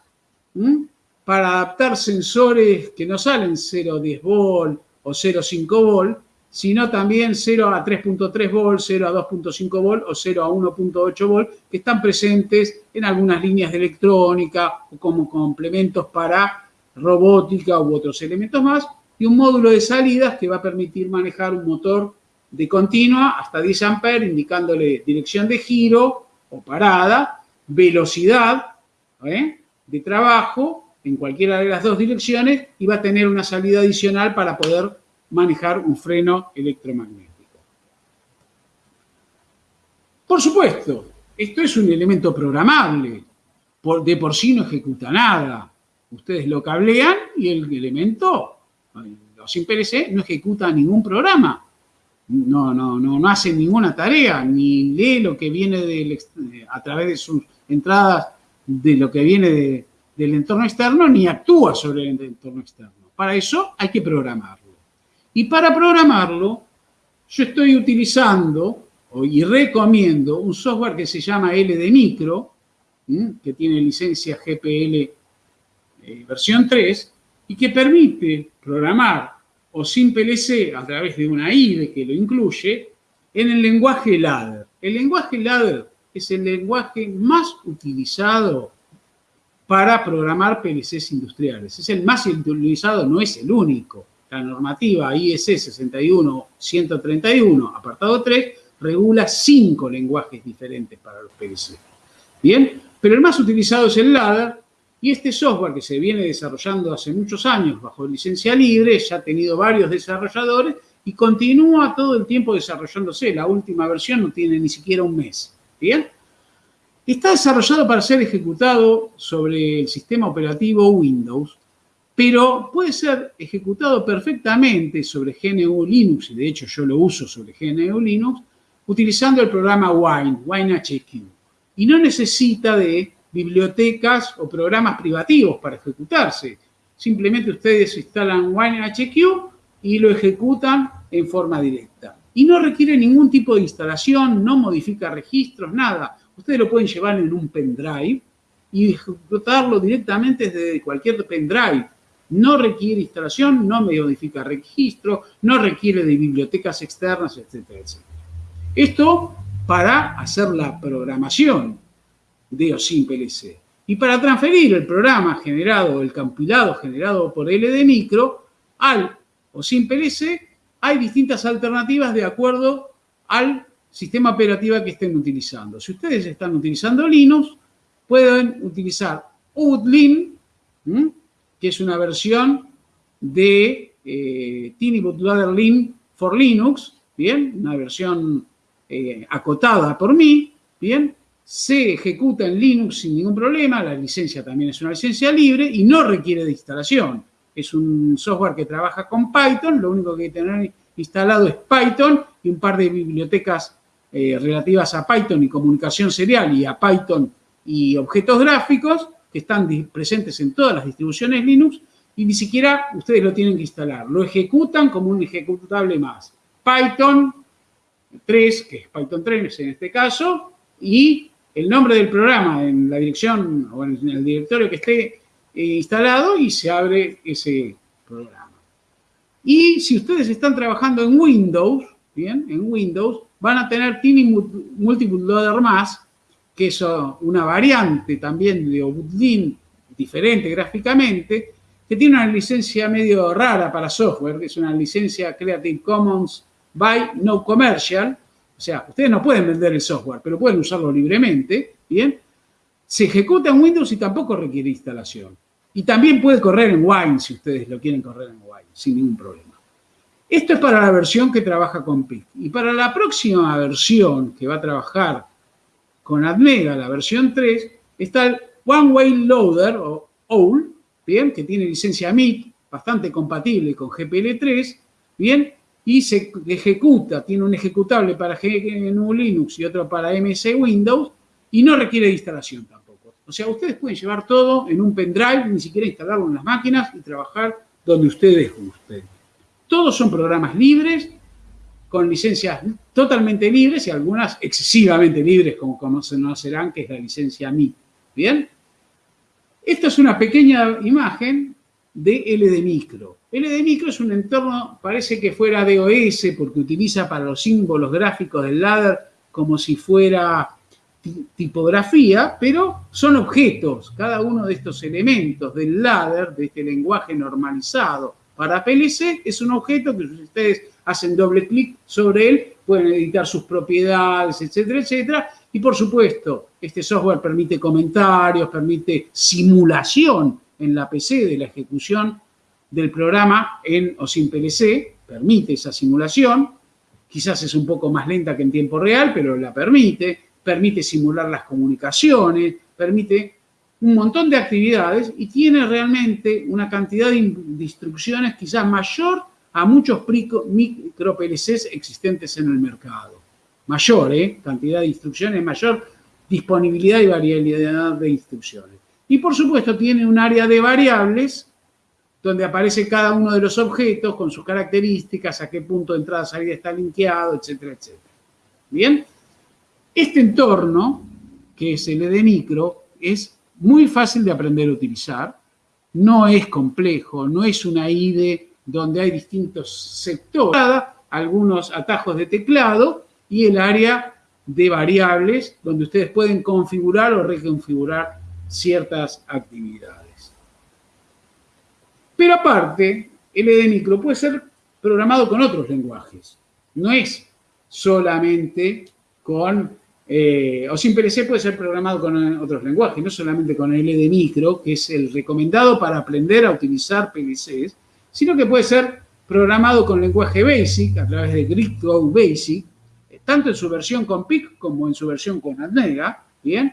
para adaptar sensores que no salen 0,10 volt o 0,5 volt, sino también 0 a 3.3 volt, 0 a 2.5 volt o 0 a 1.8 volt, que están presentes en algunas líneas de electrónica o como complementos para robótica u otros elementos más, y un módulo de salidas que va a permitir manejar un motor de continua hasta 10 amperes, indicándole dirección de giro o parada, velocidad ¿eh? de trabajo en cualquiera de las dos direcciones y va a tener una salida adicional para poder manejar un freno electromagnético. Por supuesto, esto es un elemento programable, de por sí no ejecuta nada. Ustedes lo cablean y el elemento, o sin PLC, no ejecuta ningún programa. No, no, no, no hace ninguna tarea, ni lee lo que viene a través de sus entradas de lo que viene del entorno externo, ni actúa sobre el entorno externo. Para eso hay que programarlo. Y para programarlo, yo estoy utilizando y recomiendo un software que se llama LD Micro, que tiene licencia GPL eh, versión 3, y que permite programar o sin PLC a través de una IDE que lo incluye en el lenguaje ladder. El lenguaje ladder es el lenguaje más utilizado para programar PLCs industriales. Es el más utilizado, no es el único. La normativa IEC 61131, apartado 3, regula cinco lenguajes diferentes para los PLC. Bien, pero el más utilizado es el ladder y este software que se viene desarrollando hace muchos años bajo licencia libre, ya ha tenido varios desarrolladores y continúa todo el tiempo desarrollándose. La última versión no tiene ni siquiera un mes. ¿Bien? Está desarrollado para ser ejecutado sobre el sistema operativo Windows, pero puede ser ejecutado perfectamente sobre GNU Linux, y de hecho yo lo uso sobre GNU Linux, utilizando el programa Wine, WineHQ. Y no necesita de bibliotecas o programas privativos para ejecutarse. Simplemente ustedes instalan WineHQ y lo ejecutan en forma directa. Y no requiere ningún tipo de instalación, no modifica registros, nada. Ustedes lo pueden llevar en un pendrive y ejecutarlo directamente desde cualquier pendrive. No requiere instalación, no modifica registro, no requiere de bibliotecas externas, etcétera, etcétera. Esto para hacer la programación de OSIM PLC. Y para transferir el programa generado, el compilado generado por LD Micro al OSIM PLC, hay distintas alternativas de acuerdo al sistema operativo que estén utilizando. Si ustedes están utilizando Linux, pueden utilizar Utlin, que es una versión de eh, Tiny Bootloader Lin for Linux, ¿bien? Una versión eh, acotada por mí, ¿bien? Se ejecuta en Linux sin ningún problema, la licencia también es una licencia libre y no requiere de instalación. Es un software que trabaja con Python, lo único que hay que tener instalado es Python y un par de bibliotecas eh, relativas a Python y comunicación serial y a Python y objetos gráficos que están presentes en todas las distribuciones Linux y ni siquiera ustedes lo tienen que instalar. Lo ejecutan como un ejecutable más. Python 3, que es Python 3 en este caso, y el nombre del programa en la dirección o en el directorio que esté eh, instalado y se abre ese programa. Y si ustedes están trabajando en Windows, bien, en Windows, van a tener Tiny Multiple Loader más, que es una variante también de Obutlin diferente gráficamente, que tiene una licencia medio rara para software, que es una licencia Creative Commons by No Commercial, o sea, ustedes no pueden vender el software, pero pueden usarlo libremente, ¿bien? Se ejecuta en Windows y tampoco requiere instalación. Y también puede correr en Wine si ustedes lo quieren correr en Wine, sin ningún problema. Esto es para la versión que trabaja con PIC. Y para la próxima versión que va a trabajar con Admega, la versión 3, está el One Way Loader o OWL, bien, que tiene licencia MIT, bastante compatible con GPL3, bien, y se ejecuta, tiene un ejecutable para GNU Linux y otro para MS Windows, y no requiere instalación tampoco. O sea, ustedes pueden llevar todo en un pendrive, ni siquiera instalarlo en las máquinas y trabajar donde ustedes gusten. Todos son programas libres, con licencias totalmente libres y algunas excesivamente libres, como conocerán, que es la licencia MI. ¿Bien? Esta es una pequeña imagen de LD Micro. LD Micro es un entorno, parece que fuera DOS, porque utiliza para los símbolos gráficos del ladder como si fuera tipografía, pero son objetos. Cada uno de estos elementos del ladder, de este lenguaje normalizado para PLC, es un objeto que ustedes hacen doble clic sobre él, pueden editar sus propiedades, etcétera, etcétera. Y por supuesto, este software permite comentarios, permite simulación en la PC de la ejecución del programa en o sin PLC, permite esa simulación. Quizás es un poco más lenta que en tiempo real, pero la permite. Permite simular las comunicaciones, permite un montón de actividades y tiene realmente una cantidad de, instrucciones quizás mayor a muchos micro PLCs existentes en el mercado. Mayor, ¿eh? Cantidad de instrucciones, mayor disponibilidad y variabilidad de instrucciones. Y por supuesto tiene un área de variables donde aparece cada uno de los objetos con sus características, a qué punto de entrada salida está linkeado, etcétera, etcétera. Bien, este entorno, que es el de micro, es muy fácil de aprender a utilizar, no es complejo, no es una IDE donde hay distintos sectores, algunos atajos de teclado y el área de variables donde ustedes pueden configurar o reconfigurar ciertas actividades. Pero aparte, el Micro puede ser programado con otros lenguajes. No es solamente con, eh, o sin PLC puede ser programado con otros lenguajes, no solamente con el Micro, que es el recomendado para aprender a utilizar PLCs, sino que puede ser programado con lenguaje BASIC, a través de GridCode Basic, tanto en su versión con PIC como en su versión con Admega, ¿bien?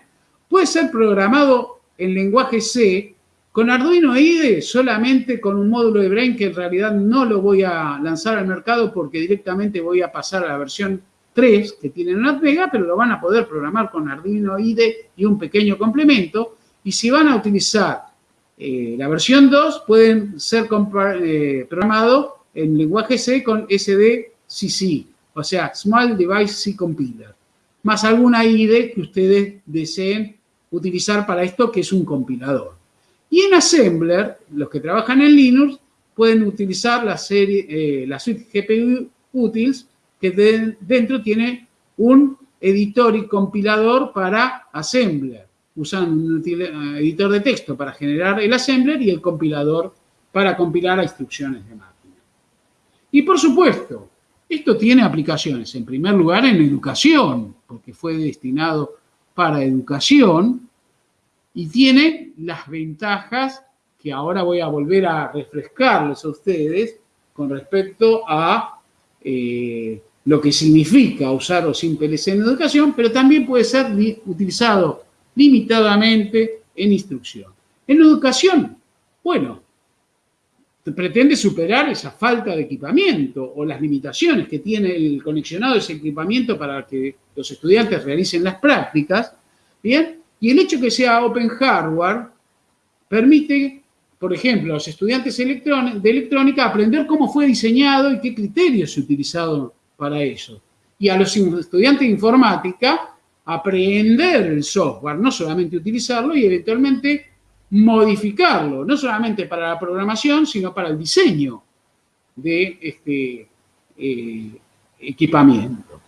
Puede ser programado en lenguaje C con Arduino IDE solamente con un módulo de Brain que en realidad no lo voy a lanzar al mercado porque directamente voy a pasar a la versión 3 que tiene en Admega, pero lo van a poder programar con Arduino IDE y un pequeño complemento. Y si van a utilizar eh, la versión 2, pueden ser eh, programados en lenguaje C con SDCC o sea, Small Device C Compiler, más alguna IDE que ustedes deseen utilizar para esto, que es un compilador. Y en Assembler, los que trabajan en Linux, pueden utilizar la, serie, eh, la suite GPU Utils, que dentro tiene un editor y compilador para Assembler. Usan un eh, editor de texto para generar el Assembler y el compilador para compilar a instrucciones de máquina. Y por supuesto, esto tiene aplicaciones, en primer lugar, en educación, porque fue destinado para educación y tiene las ventajas que ahora voy a volver a refrescarles a ustedes con respecto a eh, lo que significa usar sin PLC en educación, pero también puede ser utilizado limitadamente en instrucción. En educación, bueno, pretende superar esa falta de equipamiento o las limitaciones que tiene el conexionado ese equipamiento para que los estudiantes realicen las prácticas, ¿bien? Y el hecho que sea open hardware permite, por ejemplo, a los estudiantes de electrónica aprender cómo fue diseñado y qué criterios se utilizaron para eso. Y a los estudiantes de informática aprender el software, no solamente utilizarlo y eventualmente modificarlo, no solamente para la programación, sino para el diseño de este eh, equipamiento.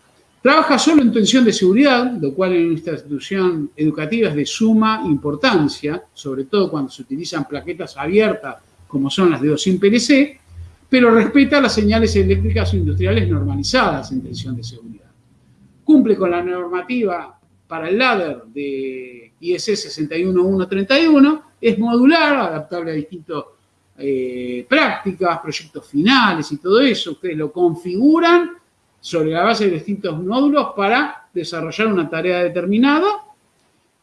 Trabaja solo en tensión de seguridad, lo cual en nuestra institución educativa es de suma importancia, sobre todo cuando se utilizan plaquetas abiertas como son las de 2 PLC, pero respeta las señales eléctricas industriales normalizadas en tensión de seguridad. Cumple con la normativa para el ladder de IS 61131, es modular, adaptable a distintas eh, prácticas, proyectos finales y todo eso. Ustedes lo configuran sobre la base de distintos módulos para desarrollar una tarea determinada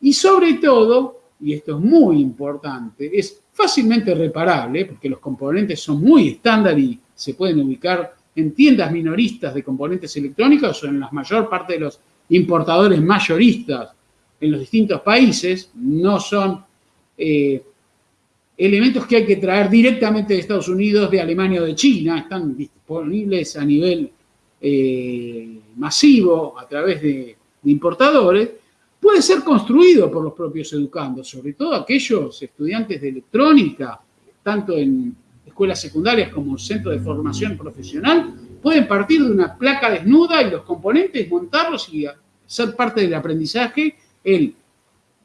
y sobre todo, y esto es muy importante, es fácilmente reparable porque los componentes son muy estándar y se pueden ubicar en tiendas minoristas de componentes electrónicos o en la mayor parte de los importadores mayoristas en los distintos países, no son eh, elementos que hay que traer directamente de Estados Unidos, de Alemania o de China, están disponibles a nivel eh, masivo a través de, importadores, puede ser construido por los propios educandos, sobre todo aquellos estudiantes de electrónica, tanto en escuelas secundarias como en centros de formación profesional, pueden partir de una placa desnuda y los componentes, montarlos y ser parte del aprendizaje, el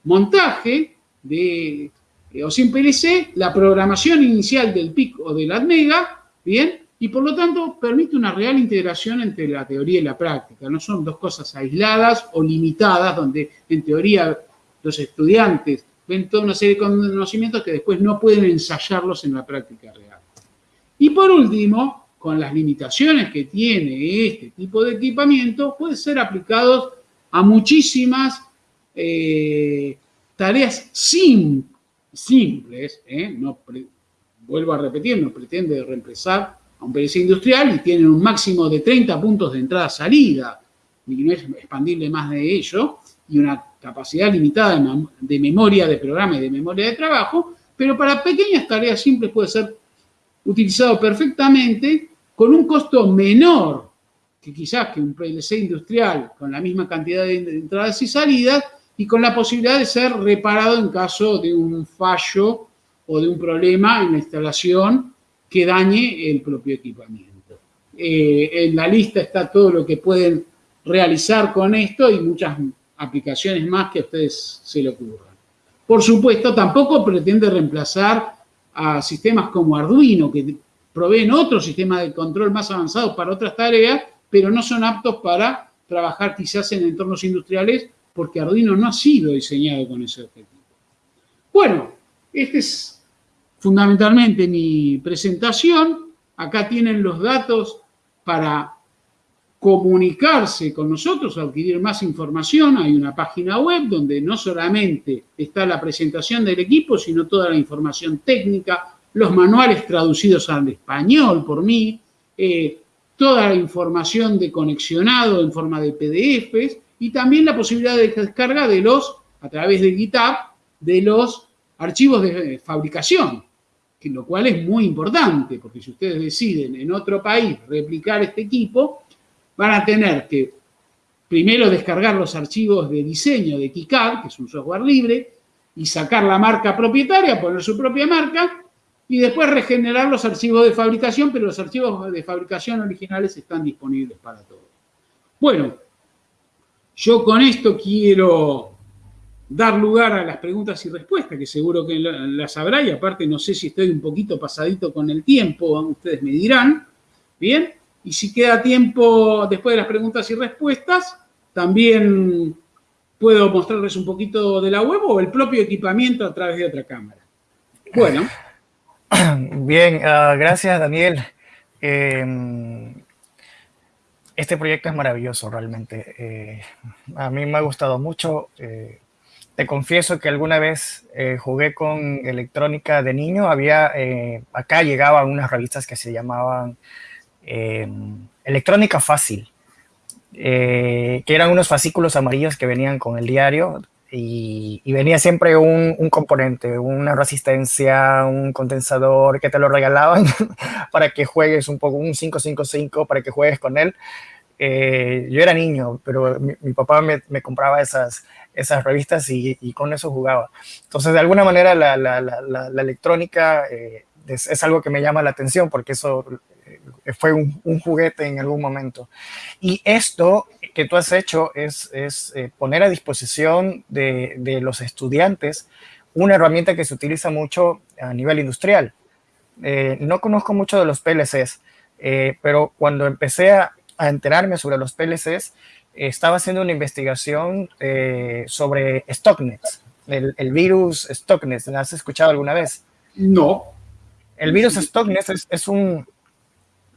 montaje de eh, o sin PLC, la programación inicial del PIC o del ADMEGA, ¿bien? Y por lo tanto permite una real integración entre la teoría y la práctica. No son dos cosas aisladas o limitadas, donde en teoría los estudiantes ven toda una serie de conocimientos que después no pueden ensayarlos en la práctica real. Y por último, con las limitaciones que tiene este tipo de equipamiento, puede ser aplicados a muchísimas eh, tareas simples, ¿eh? no vuelvo a repetir, no pretende reemplazar a un PLC industrial y tienen un máximo de 30 puntos de entrada-salida, y no es expandible más de ello, y una capacidad limitada de memoria de programa y de memoria de trabajo, pero para pequeñas tareas simples puede ser utilizado perfectamente con un costo menor que quizás que un PLC industrial con la misma cantidad de entradas y salidas y con la posibilidad de ser reparado en caso de un fallo o de un problema en la instalación que dañe el propio equipamiento. Eh, en la lista está todo lo que pueden realizar con esto y muchas aplicaciones más que a ustedes se le ocurran. Por supuesto, tampoco pretende reemplazar a sistemas como Arduino, que proveen otro sistema de control más avanzado para otras tareas, pero no son aptos para trabajar quizás en entornos industriales porque Arduino no ha sido diseñado con ese objetivo. Bueno, este es fundamentalmente mi presentación. Acá tienen los datos para comunicarse con nosotros, adquirir más información. Hay una página web donde no solamente está la presentación del equipo, sino toda la información técnica, los manuales traducidos al español por mí, eh, toda la información de conexionado en forma de PDFs y también la posibilidad de descarga de los, a través de GitHub, de los archivos de fabricación, lo cual es muy importante, porque si ustedes deciden en otro país replicar este equipo, van a tener que primero descargar los archivos de diseño de KiCad, que es un software libre, y sacar la marca propietaria, poner su propia marca, y después regenerar los archivos de fabricación, pero los archivos de fabricación originales están disponibles para todos. Bueno, yo con esto quiero dar lugar a las preguntas y respuestas, que seguro que las habrá, y aparte no sé si estoy un poquito pasadito con el tiempo, ustedes me dirán, ¿bien? Y si queda tiempo después de las preguntas y respuestas, también puedo mostrarles un poquito de la web o el propio equipamiento a través de otra cámara. Bueno. (coughs) Bien, ah, gracias Daniel. Em, este proyecto es maravilloso realmente. Eh, a mí me ha gustado mucho. Eh, te confieso que alguna vez eh, jugué con electrónica de niño. Había, acá llegaban unas revistas que se llamaban Electrónica fácil, eh, que eran unos fascículos amarillos que venían con el diario y, venía siempre un, componente, una resistencia, un condensador que te lo regalaban (laughs) para que juegues un poco, un 555 para que juegues con él. Eh, yo era niño, pero mi, papá me, compraba esas, esas revistas y, con eso jugaba. Entonces, de alguna manera, la, electrónica eh, es, algo que me llama la atención porque eso fue un, juguete en algún momento. Y esto que tú has hecho es, eh, poner a disposición de, los estudiantes una herramienta que se utiliza mucho a nivel industrial. Eh, no conozco mucho de los PLCs, eh, pero cuando empecé a, enterarme sobre los PLCs, estaba haciendo una investigación sobre Stocknet, el, el, virus Stocknet. ¿Lo has escuchado alguna vez? No. El virus Stocknet es un,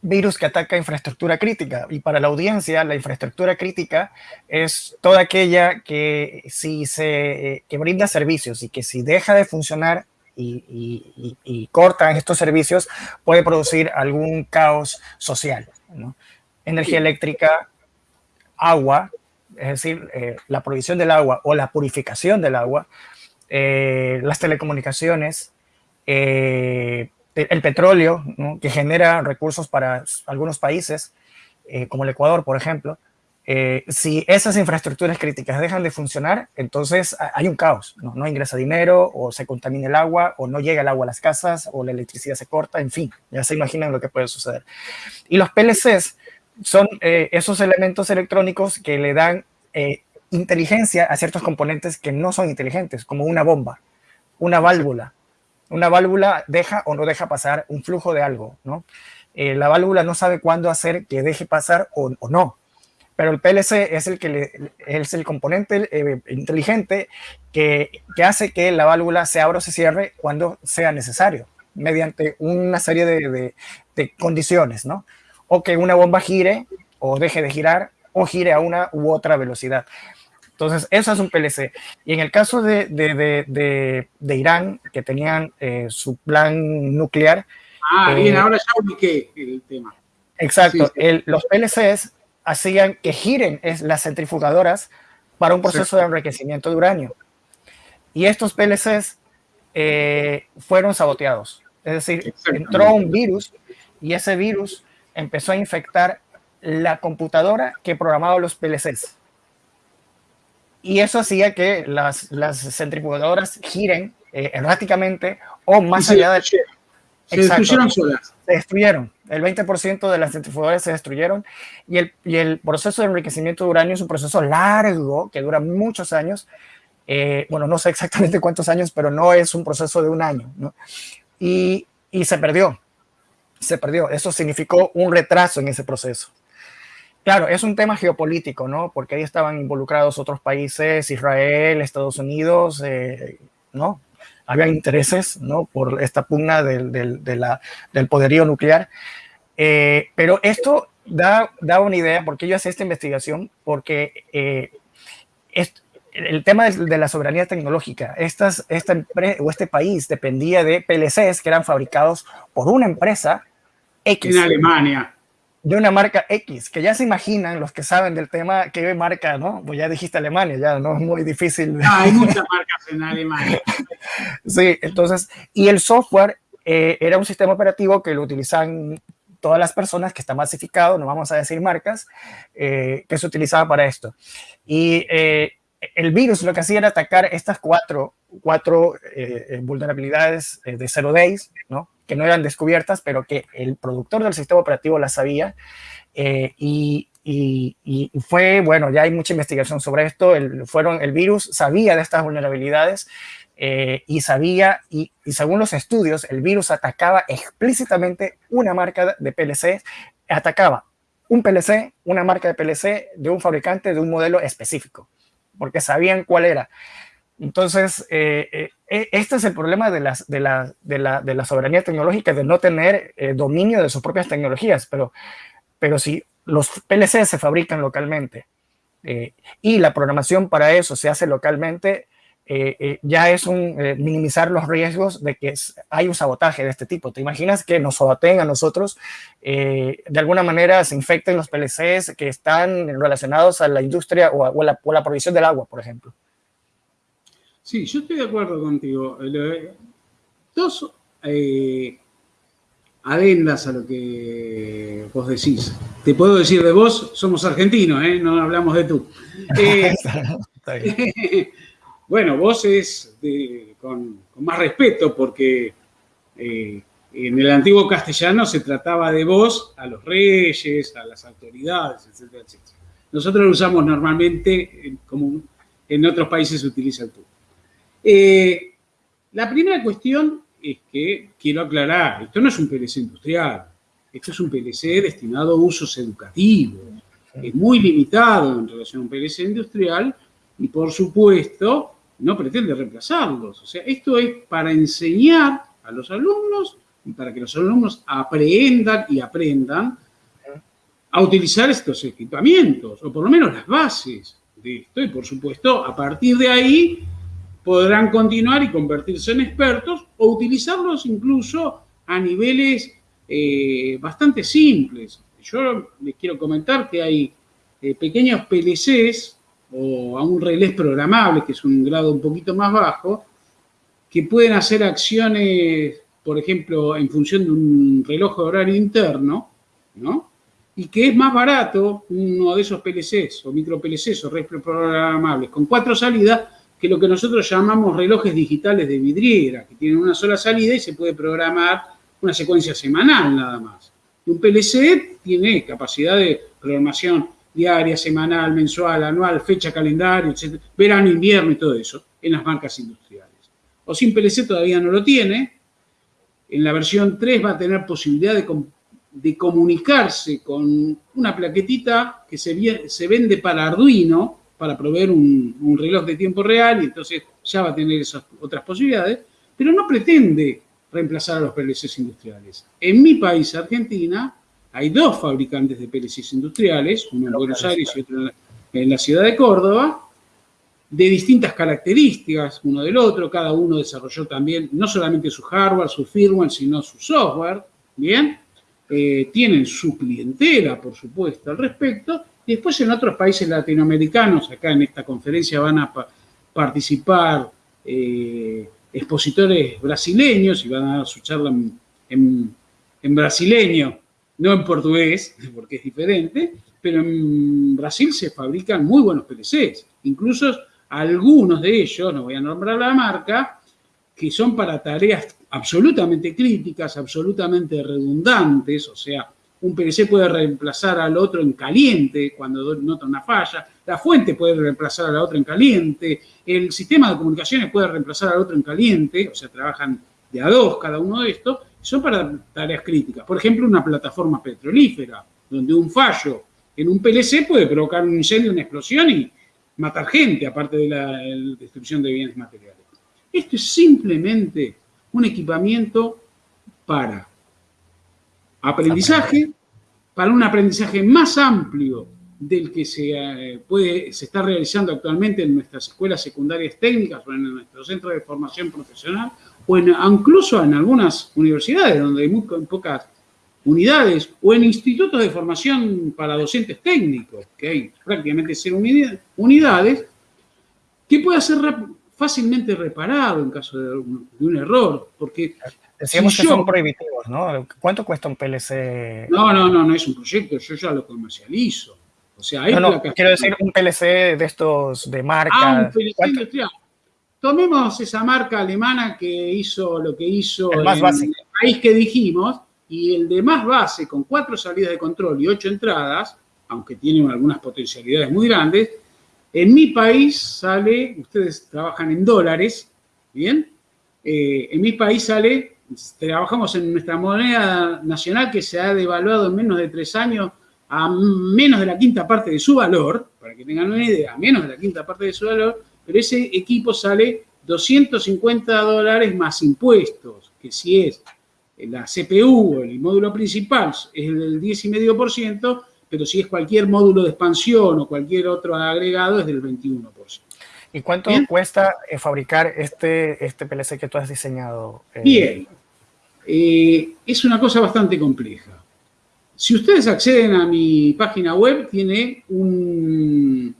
virus que ataca infraestructura crítica. Y para la audiencia, la infraestructura crítica es toda aquella que si se que brinda servicios y que si deja de funcionar y, y, cortan estos servicios, puede producir algún caos social. Energía eléctrica, agua, es decir, eh, la provisión del agua o la purificación del agua, eh, las telecomunicaciones, eh, el petróleo, que genera recursos para algunos países, eh, como el Ecuador, por ejemplo, eh, si esas infraestructuras críticas dejan de funcionar, entonces hay un caos, ¿no? no ingresa dinero, o se contamina el agua, o no llega el agua a las casas, o la electricidad se corta, en fin, ya se imaginan lo que puede suceder. Y los PLCs son eh, esos elementos electrónicos que le dan inteligencia a ciertos componentes que no son inteligentes, como una bomba, una válvula, una válvula deja o no deja pasar un flujo de algo, ¿no? Eh, la válvula no sabe cuándo hacer que deje pasar o, no, pero el PLC es el, que es el componente eh, inteligente que, hace que la válvula se abra o se cierre cuando sea necesario, mediante una serie de, de condiciones, ¿no? O que una bomba gire o deje de girar o gire a una u otra velocidad. Entonces, eso es un PLC. Y en el caso de, de, Irán, que tenían eh, su plan nuclear. Ah, bien, ahora ya ubiqué el tema. Exacto. los PLCs hacían que giren las centrifugadoras para un proceso de enriquecimiento de uranio. Y estos PLCs eh, fueron saboteados. Es decir, entró un virus y ese virus empezó a infectar la computadora que programaba los PLCs. Y eso hacía que las, centrifugadoras giren eh, erráticamente o más allá de... Se destruyeron solas. Se destruyeron. El 20% de las centrifugadoras se destruyeron y el, y el proceso de enriquecimiento de uranio es un proceso largo que dura muchos años. Eh, bueno, no sé exactamente (laughs) cuántos años, pero no es un proceso de un año. ¿no? Y, y se perdió. Se perdió. Eso significó un retraso en ese proceso. Claro, es un tema geopolítico, ¿no? Porque ahí estaban involucrados otros países, Israel, Estados Unidos, eh, ¿no? Había intereses, ¿no? Por esta pugna del, del, del poderío nuclear. Eh, pero esto da, da, una idea, porque yo hice esta investigación, porque eh, el tema de, la soberanía tecnológica, estas, esta empresa o este país dependía de PLCs que eran fabricados por una empresa X. En Alemania de una marca X, que ya se imaginan los que saben del tema qué marca, ¿no? Pues ya dijiste Alemania, ya no es muy difícil. Ah, hay muchas marcas en Alemania. (laughs) sí, entonces, y el software eh, era un sistema operativo que lo utilizan todas las personas, que está masificado, no vamos a decir marcas, eh, que se utilizaba para esto. Y eh, el virus lo que hacía era atacar estas cuatro, cuatro vulnerabilidades de zero days, ¿no? Que no eran descubiertas, pero que el productor del sistema operativo las sabía. Eh, y, fue, bueno, ya hay mucha investigación sobre esto. El, fueron, el virus sabía de estas vulnerabilidades eh, y sabía, y, según los estudios, el virus atacaba explícitamente una marca de PLC, atacaba un PLC, una marca de PLC de un fabricante de un modelo específico, porque sabían cuál era. Entonces, eh, eh, e, este es el problema de, la, soberanía tecnológica, de no tener eh, dominio de sus propias tecnologías, pero, pero si los PLC se fabrican localmente y la programación para eso se hace localmente, ya es un minimizar los riesgos de que hay un sabotaje de este tipo. ¿Te imaginas que nos saboteen a nosotros? de alguna manera se infecten los PLCs que están relacionados a la industria o a, la, o la provisión del agua, por ejemplo. Sí, yo estoy de acuerdo contigo. Dos eh, adendas a lo que vos decís. Te puedo decir de vos, somos argentinos, ¿eh? no hablamos de tú. (laughs) Eh, (laughs) bueno, vos es con, más respeto porque en el antiguo castellano se trataba de vos a los reyes, a las autoridades, etcétera, etcétera. Nosotros lo usamos normalmente como en otros países se utiliza el tú. Eh, la primera cuestión es que quiero aclarar, esto no es un PLC industrial, esto es un PLC destinado a usos educativos, es muy limitado en relación a un PLC industrial y por supuesto no pretende reemplazarlos. O sea, esto es para enseñar a los alumnos y para que los alumnos aprendan y aprendan a utilizar estos equipamientos, o por lo menos las bases de esto, y por supuesto, a partir de ahí podrán continuar y convertirse en expertos o utilizarlos incluso a niveles eh, bastante simples. Yo les quiero comentar que hay eh, pequeños PLCs o a un relés programable, que es un grado un poquito más bajo, que pueden hacer acciones, por ejemplo, en función de un reloj de horario interno, ¿no? Y que es más barato uno de esos PLCs o micro PLCs o relés programables con cuatro salidas que lo que nosotros llamamos relojes digitales de vidriera, que tienen una sola salida y se puede programar una secuencia semanal nada más. Un PLC tiene capacidad de programación diaria, semanal, mensual, anual, fecha, calendario, etc. Verano, invierno y todo eso en las marcas industriales. O sin PLC todavía no lo tiene. En la versión 3 va a tener posibilidad de, comunicarse con una plaquetita que se vende para Arduino, para proveer un, reloj de tiempo real y entonces ya va a tener esas otras posibilidades, pero no pretende reemplazar a los PLCs industriales. En mi país, Argentina, hay dos fabricantes de PLCs industriales, uno en Buenos Aires y otro en la, ciudad de Córdoba, de distintas características uno del otro, cada uno desarrolló también no solamente su hardware, su firmware, sino su software, ¿bien? Eh, tienen su clientela, por supuesto, al respecto, después en otros países latinoamericanos, acá en esta conferencia van a participar eh, expositores brasileños y van a dar su charla en, en brasileño, no en portugués, (laughs) porque es diferente, pero en Brasil se fabrican muy buenos PLCs, incluso algunos de ellos, no voy a nombrar la marca, que son para tareas absolutamente críticas, absolutamente redundantes, o sea, un PLC puede reemplazar al otro en caliente cuando nota una falla, la fuente puede reemplazar a la otra en caliente, el sistema de comunicaciones puede reemplazar al otro en caliente, o sea, trabajan de a dos cada uno de estos, son para tareas críticas. Por ejemplo, una plataforma petrolífera, donde un fallo en un PLC puede provocar un incendio, una explosión y matar gente, aparte de la, destrucción de bienes materiales. Esto es simplemente un equipamiento para aprendizaje, para un aprendizaje más amplio del que se, eh, puede, se está realizando actualmente en nuestras escuelas secundarias técnicas o en nuestros centros de formación profesional o incluso en algunas universidades donde hay muy pocas unidades o en institutos de formación para docentes técnicos, que hay prácticamente cero unidades, que puede ser fácilmente reparado en caso de un, error, porque... Decíamos que son prohibitivos, ¿no? ¿Cuánto cuesta un PLC? No, no, no, no es un proyecto, yo ya lo comercializo. O sea, hay no, no, quiero decir un PLC de estos de marca. Ah, un PLC industrial. Tomemos esa marca alemana que hizo lo que hizo el, más en el país que dijimos, y el de más base, con cuatro salidas de control y ocho entradas, aunque tiene algunas potencialidades muy grandes, en mi país sale, ustedes trabajan en dólares, ¿bien? Eh, en mi país sale, trabajamos en nuestra moneda nacional que se ha devaluado en menos de tres años a menos de la quinta parte de su valor, para que tengan una idea, a menos de la quinta parte de su valor, pero ese equipo sale 250 dólares más impuestos, que si es la CPU o el módulo principal es del 10,5%, pero si es cualquier módulo de expansión o cualquier otro agregado es del 21%. ¿Y cuánto cuesta eh, fabricar este, este PLC que tú has diseñado? Eh, Bien, eh, es una cosa bastante compleja. Si ustedes acceden a mi página web, tiene un,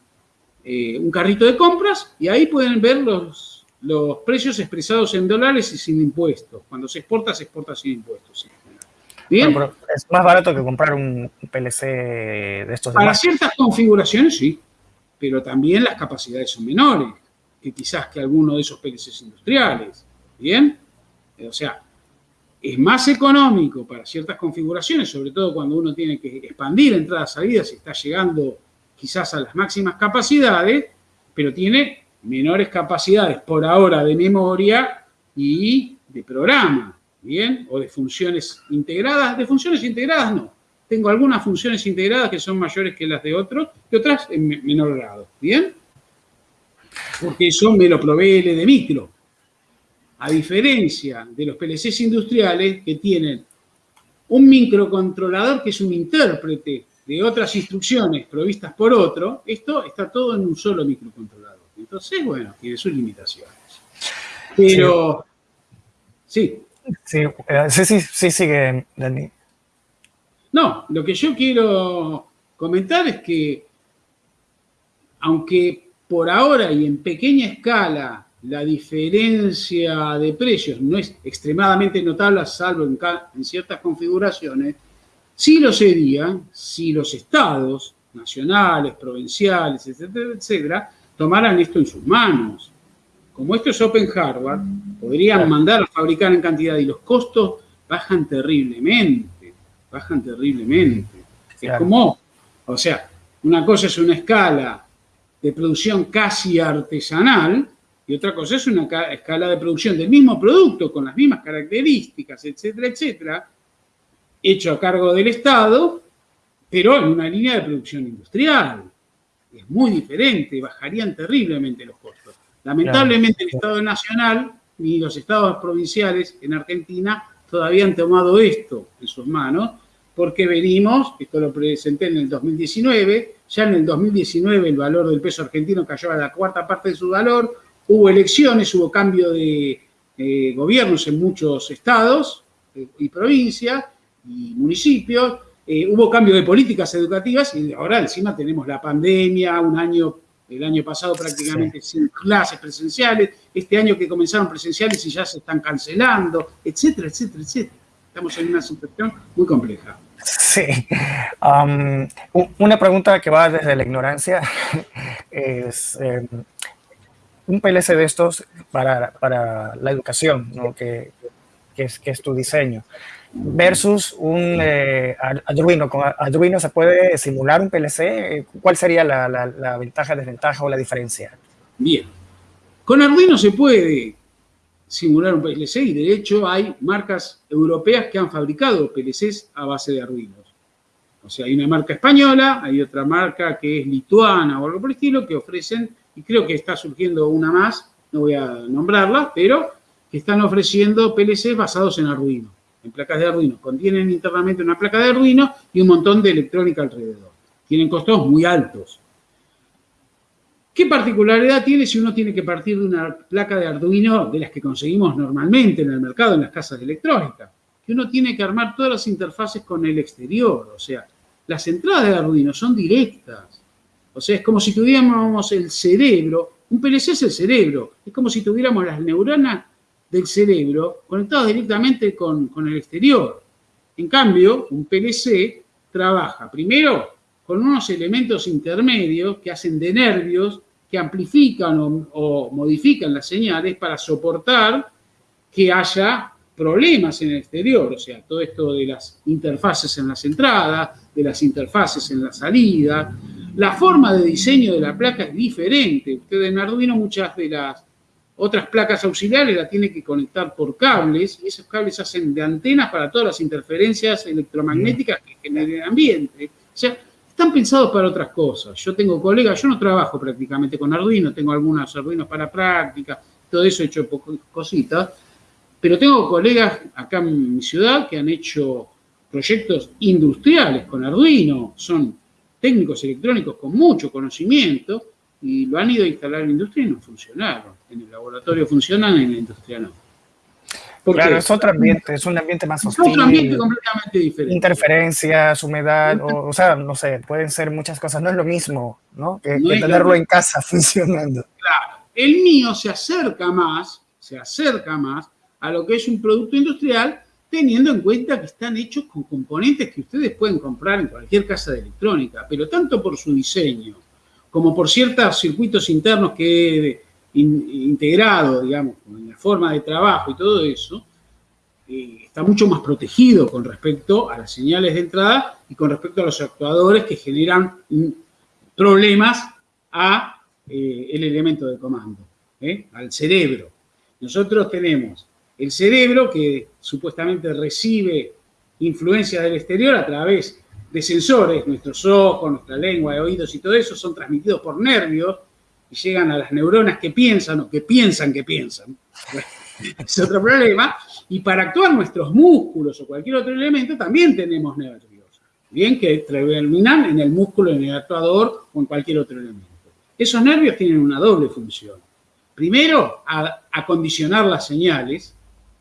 un carrito de compras y ahí pueden ver los los precios expresados en dólares y sin impuestos. Cuando se exporta, se exporta sin impuestos. ¿Bien? es más barato que comprar un PLC de estos. Para ciertas configuraciones, sí. Pero también las capacidades son menores que quizás que alguno de esos PLCs industriales. ¿Bien? O sea, es más económico para ciertas configuraciones, sobre todo cuando uno tiene que expandir entradas, salidas y está llegando quizás a las máximas capacidades, pero tiene menores capacidades por ahora de memoria y de programa, ¿bien? O de funciones integradas. De funciones integradas no. Tengo algunas funciones integradas que son mayores que las de otros y otras en menor grado, ¿bien? Porque eso me lo provee el de micro. A diferencia de los PLCs industriales que tienen un microcontrolador que es un intérprete de otras instrucciones provistas por otro, esto está todo en un solo microcontrolador. Entonces, bueno, tiene sus limitaciones. Pero, sí. Sí, eh, sí, sí, sí, sigue, Dani. No, lo que yo quiero comentar es que, aunque por ahora y en pequeña escala la diferencia de precios no es extremadamente notable, salvo en, en ciertas configuraciones, sí lo sería si los estados nacionales, provinciales, etcétera, etcétera, tomaran esto en sus manos. Como esto es Open Hardware, podrían mandar a fabricar en cantidad y los costos bajan terriblemente, bajan terriblemente. Es como, o sea, una cosa es una escala de producción casi artesanal y otra cosa es una escala de producción del mismo producto con las mismas características, etcétera, etcétera, hecho a cargo del Estado, pero en una línea de producción industrial es muy diferente, bajarían terriblemente los costos. Lamentablemente el Estado Nacional ni los estados provinciales en Argentina todavía han tomado esto en sus manos, porque venimos, esto lo presenté en el 2019, Ya en el 2019 el valor del peso argentino cayó a la cuarta parte de su valor, hubo elecciones, hubo cambio de gobiernos en muchos estados eh, y provincias y municipios, eh, hubo cambio de políticas educativas y ahora encima tenemos la pandemia, un año, el año pasado prácticamente sin clases presenciales, este año que comenzaron presenciales y ya se están cancelando, etcétera, etcétera, etcétera. Estamos en una situación muy compleja. Sí. Um, una pregunta que va desde la ignorancia (laughs) es, em, un PLC de estos para, para la educación, ¿no? que, que, es, que es tu diseño, versus un eh, Arduino. ¿Con Arduino se puede simular un PLC? ¿Cuál sería la, la, la ventaja, desventaja o la diferencia? Bien. Con Arduino se puede simular un PLC y de hecho hay marcas europeas que han fabricado PLCs a base de Arduinos. O sea, hay una marca española, hay otra marca que es lituana o algo por el estilo que ofrecen y creo que está surgiendo una más, no voy a nombrarla, pero que están ofreciendo PLC basados en Arduino, en placas de Arduino. Contienen internamente una placa de Arduino y un montón de electrónica alrededor. Tienen costos muy altos. ¿Qué particularidad tiene si uno tiene que partir de una placa de Arduino de las que conseguimos normalmente en el mercado, en las casas de electrónica? Que uno tiene que armar todas las interfaces con el exterior, o sea, las entradas de Arduino son directas. O sea, es como si tuviéramos el cerebro, un PLC es el cerebro, es como si tuviéramos las neuronas del cerebro conectadas directamente con, con el exterior. En cambio, un PLC trabaja primero con unos elementos intermedios que hacen de nervios, que amplifican o, o, modifican las señales para soportar que haya problemas en el exterior, o sea, todo esto de las interfaces en las entradas, de las interfaces en la salida, la forma de diseño de la placa es diferente. Usted en Arduino muchas de las otras placas auxiliares la tiene que conectar por cables y esos cables hacen de antenas para todas las interferencias electromagnéticas que genera el ambiente. O sea, están pensados para otras cosas. Yo tengo colegas, yo no trabajo prácticamente con Arduino, tengo algunos Arduinos para práctica, todo eso he hecho cositas, pero tengo colegas acá en mi ciudad que han hecho proyectos industriales con Arduino, son técnicos electrónicos con mucho conocimiento y lo han ido a instalar en la industria y no funcionaron. En el laboratorio funcionan, en la industria no. Claro, es otro ambiente, es un ambiente más hostil. Es otro ambiente completamente diferente. Interferencias, humedad, o, o, sea, no sé, pueden ser muchas cosas. No es lo mismo, ¿no? Que, no que tenerlo en casa (laughs) funcionando. Claro. El mío se acerca más, se acerca más a lo que es un producto industrial teniendo en cuenta que están hechos con componentes que ustedes pueden comprar en cualquier casa de electrónica, pero tanto por su diseño como por ciertos circuitos internos que he integrado, digamos, en la forma de trabajo y todo eso, eh, está mucho más protegido con respecto a las señales de entrada y con respecto a los actuadores que generan problemas a eh, el elemento de comando, ¿eh? al cerebro. Nosotros tenemos el cerebro, que supuestamente recibe influencias del exterior a través de sensores, nuestros ojos, nuestra lengua, oídos y todo eso son transmitidos por nervios y llegan a las neuronas que piensan o que piensan que piensan. (laughs) es otro problema. Y para actuar nuestros músculos o cualquier otro elemento también tenemos nervios. Bien, que terminan en el músculo, en el actuador o en cualquier otro elemento. Esos nervios tienen una doble función. Primero, acondicionar las señales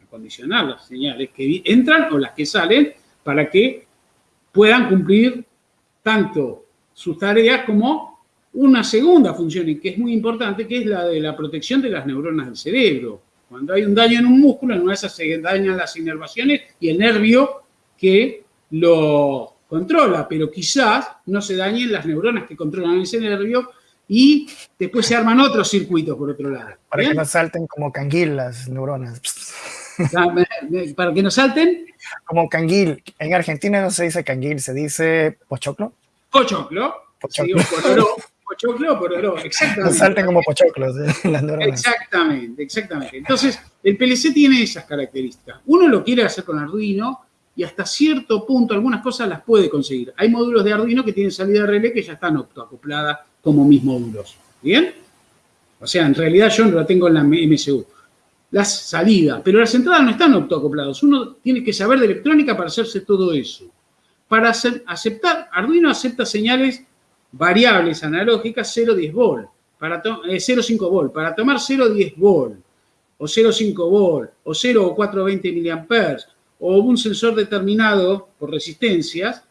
condicionar las señales que entran o las que salen para que puedan cumplir tanto sus tareas como una segunda función, y que es muy importante, que es la de la protección de las neuronas del cerebro. Cuando hay un daño en un músculo, en una de esas se dañan las inervaciones y el nervio que lo controla, pero quizás no se dañen las neuronas que controlan ese nervio y después se arman otros circuitos por otro lado. Para que no salten como canguil las neuronas. Para que no salten. Como canguil. En Argentina no se dice canguil, se dice pochoclo. Pochoclo. Pochoclo. Sí, pororó. Pochoclo pororó, exactamente. No salten como pochoclos eh. (laughs) Exactamente, exactamente. Entonces, el PLC tiene esas características. Uno lo quiere hacer con Arduino y hasta cierto punto algunas cosas las puede conseguir. Hay módulos de Arduino que tienen salida relé que ya están optoacopladas como mis módulos. ¿Bien? O sea, en realidad yo no la tengo en la MSU las salidas, pero las entradas no están autoacopladas. Uno tiene que saber de electrónica para hacerse todo eso. Para aceptar, Arduino acepta señales variables analógicas 0,10 volt, para 0,5 eh, volt. Para tomar 0,10 volt, o 0,5 volt, o 0 o 420 miliamperes, o un sensor determinado por resistencias,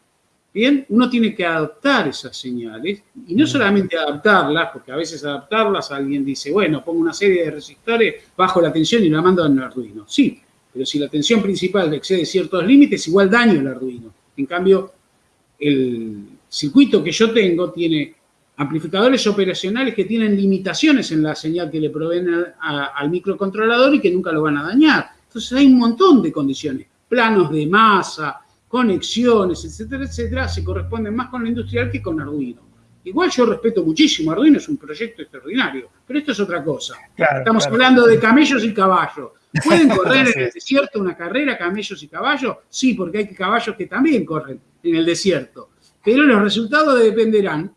bien, uno tiene que adaptar esas señales, y no solamente adaptarlas, porque a veces adaptarlas alguien dice, bueno, pongo una serie de resistores, bajo la tensión y la mando al Arduino. Sí, pero si la tensión principal excede ciertos límites, igual daño el Arduino. En cambio, el circuito que yo tengo tiene amplificadores operacionales que tienen limitaciones en la señal que le proveen al microcontrolador y que nunca lo van a dañar. Entonces hay un montón de condiciones, planos de masa, conexiones, etcétera, etcétera, se corresponden más con lo industrial que con Arduino. Igual yo respeto muchísimo, Arduino es un proyecto extraordinario, pero esto es otra cosa. Estamos hablando de camellos y caballos. ¿Pueden correr en (laughs) el desierto una carrera camellos y caballos? Sí, porque hay caballos que también corren en el desierto. Pero los resultados dependerán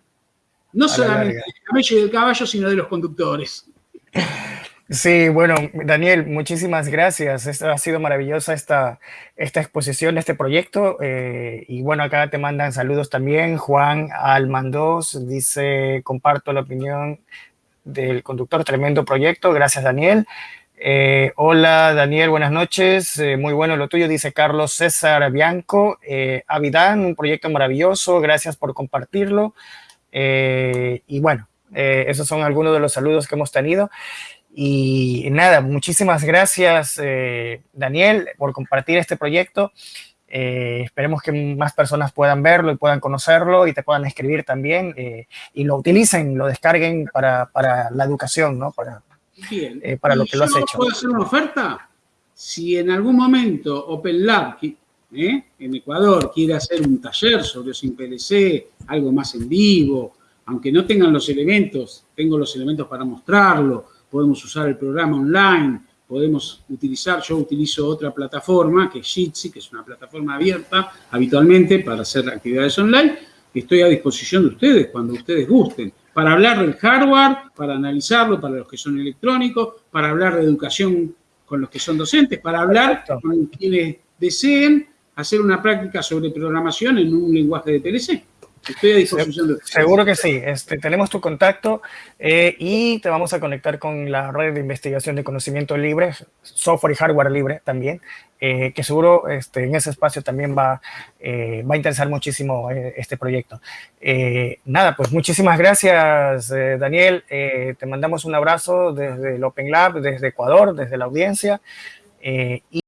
no solamente del camello y del caballo, sino de los conductores. (laughs) Sí, bueno, Daniel, muchísimas gracias. ha sido maravillosa esta, esta exposición, este proyecto. Eh, y bueno, acá te mandan saludos también. Juan Almandos dice, comparto la opinión del conductor, tremendo proyecto. Gracias, Daniel. Eh, hola, Daniel, buenas noches. Eh, muy bueno lo tuyo, dice Carlos César Bianco. Avidán, un proyecto maravilloso. Gracias por compartirlo. y bueno, esos son algunos de los saludos que hemos tenido. Y nada, muchísimas gracias, eh, Daniel, por compartir este proyecto. Eh, esperemos que más personas puedan verlo y puedan conocerlo y te puedan escribir también eh, y lo utilicen, lo descarguen para, para la educación, ¿no? Para, para lo que lo has hecho. ¿Puedo hacer una oferta? Si en algún momento Open Lab en Ecuador quiere hacer un taller sobre sin PLC, algo más en vivo, aunque no tengan los elementos, tengo los elementos para mostrarlo, podemos usar el programa online, podemos utilizar, yo utilizo otra plataforma que es Jitsi, que es una plataforma abierta habitualmente para hacer actividades online, que estoy a disposición de ustedes cuando ustedes gusten, para hablar del hardware, para analizarlo para los que son electrónicos, para hablar de educación con los que son docentes, para hablar con quienes deseen hacer una práctica sobre programación en un lenguaje de PLC. Estoy a disposición de Seguro que sí. Este, tenemos tu contacto eh, y te vamos a conectar con la red de investigación de conocimiento libre, software y hardware libre también, eh, que seguro este, en ese espacio también va, eh, va a interesar muchísimo este proyecto. nada, pues muchísimas gracias, Daniel. te mandamos un abrazo desde el Open Lab, desde Ecuador, desde la audiencia. y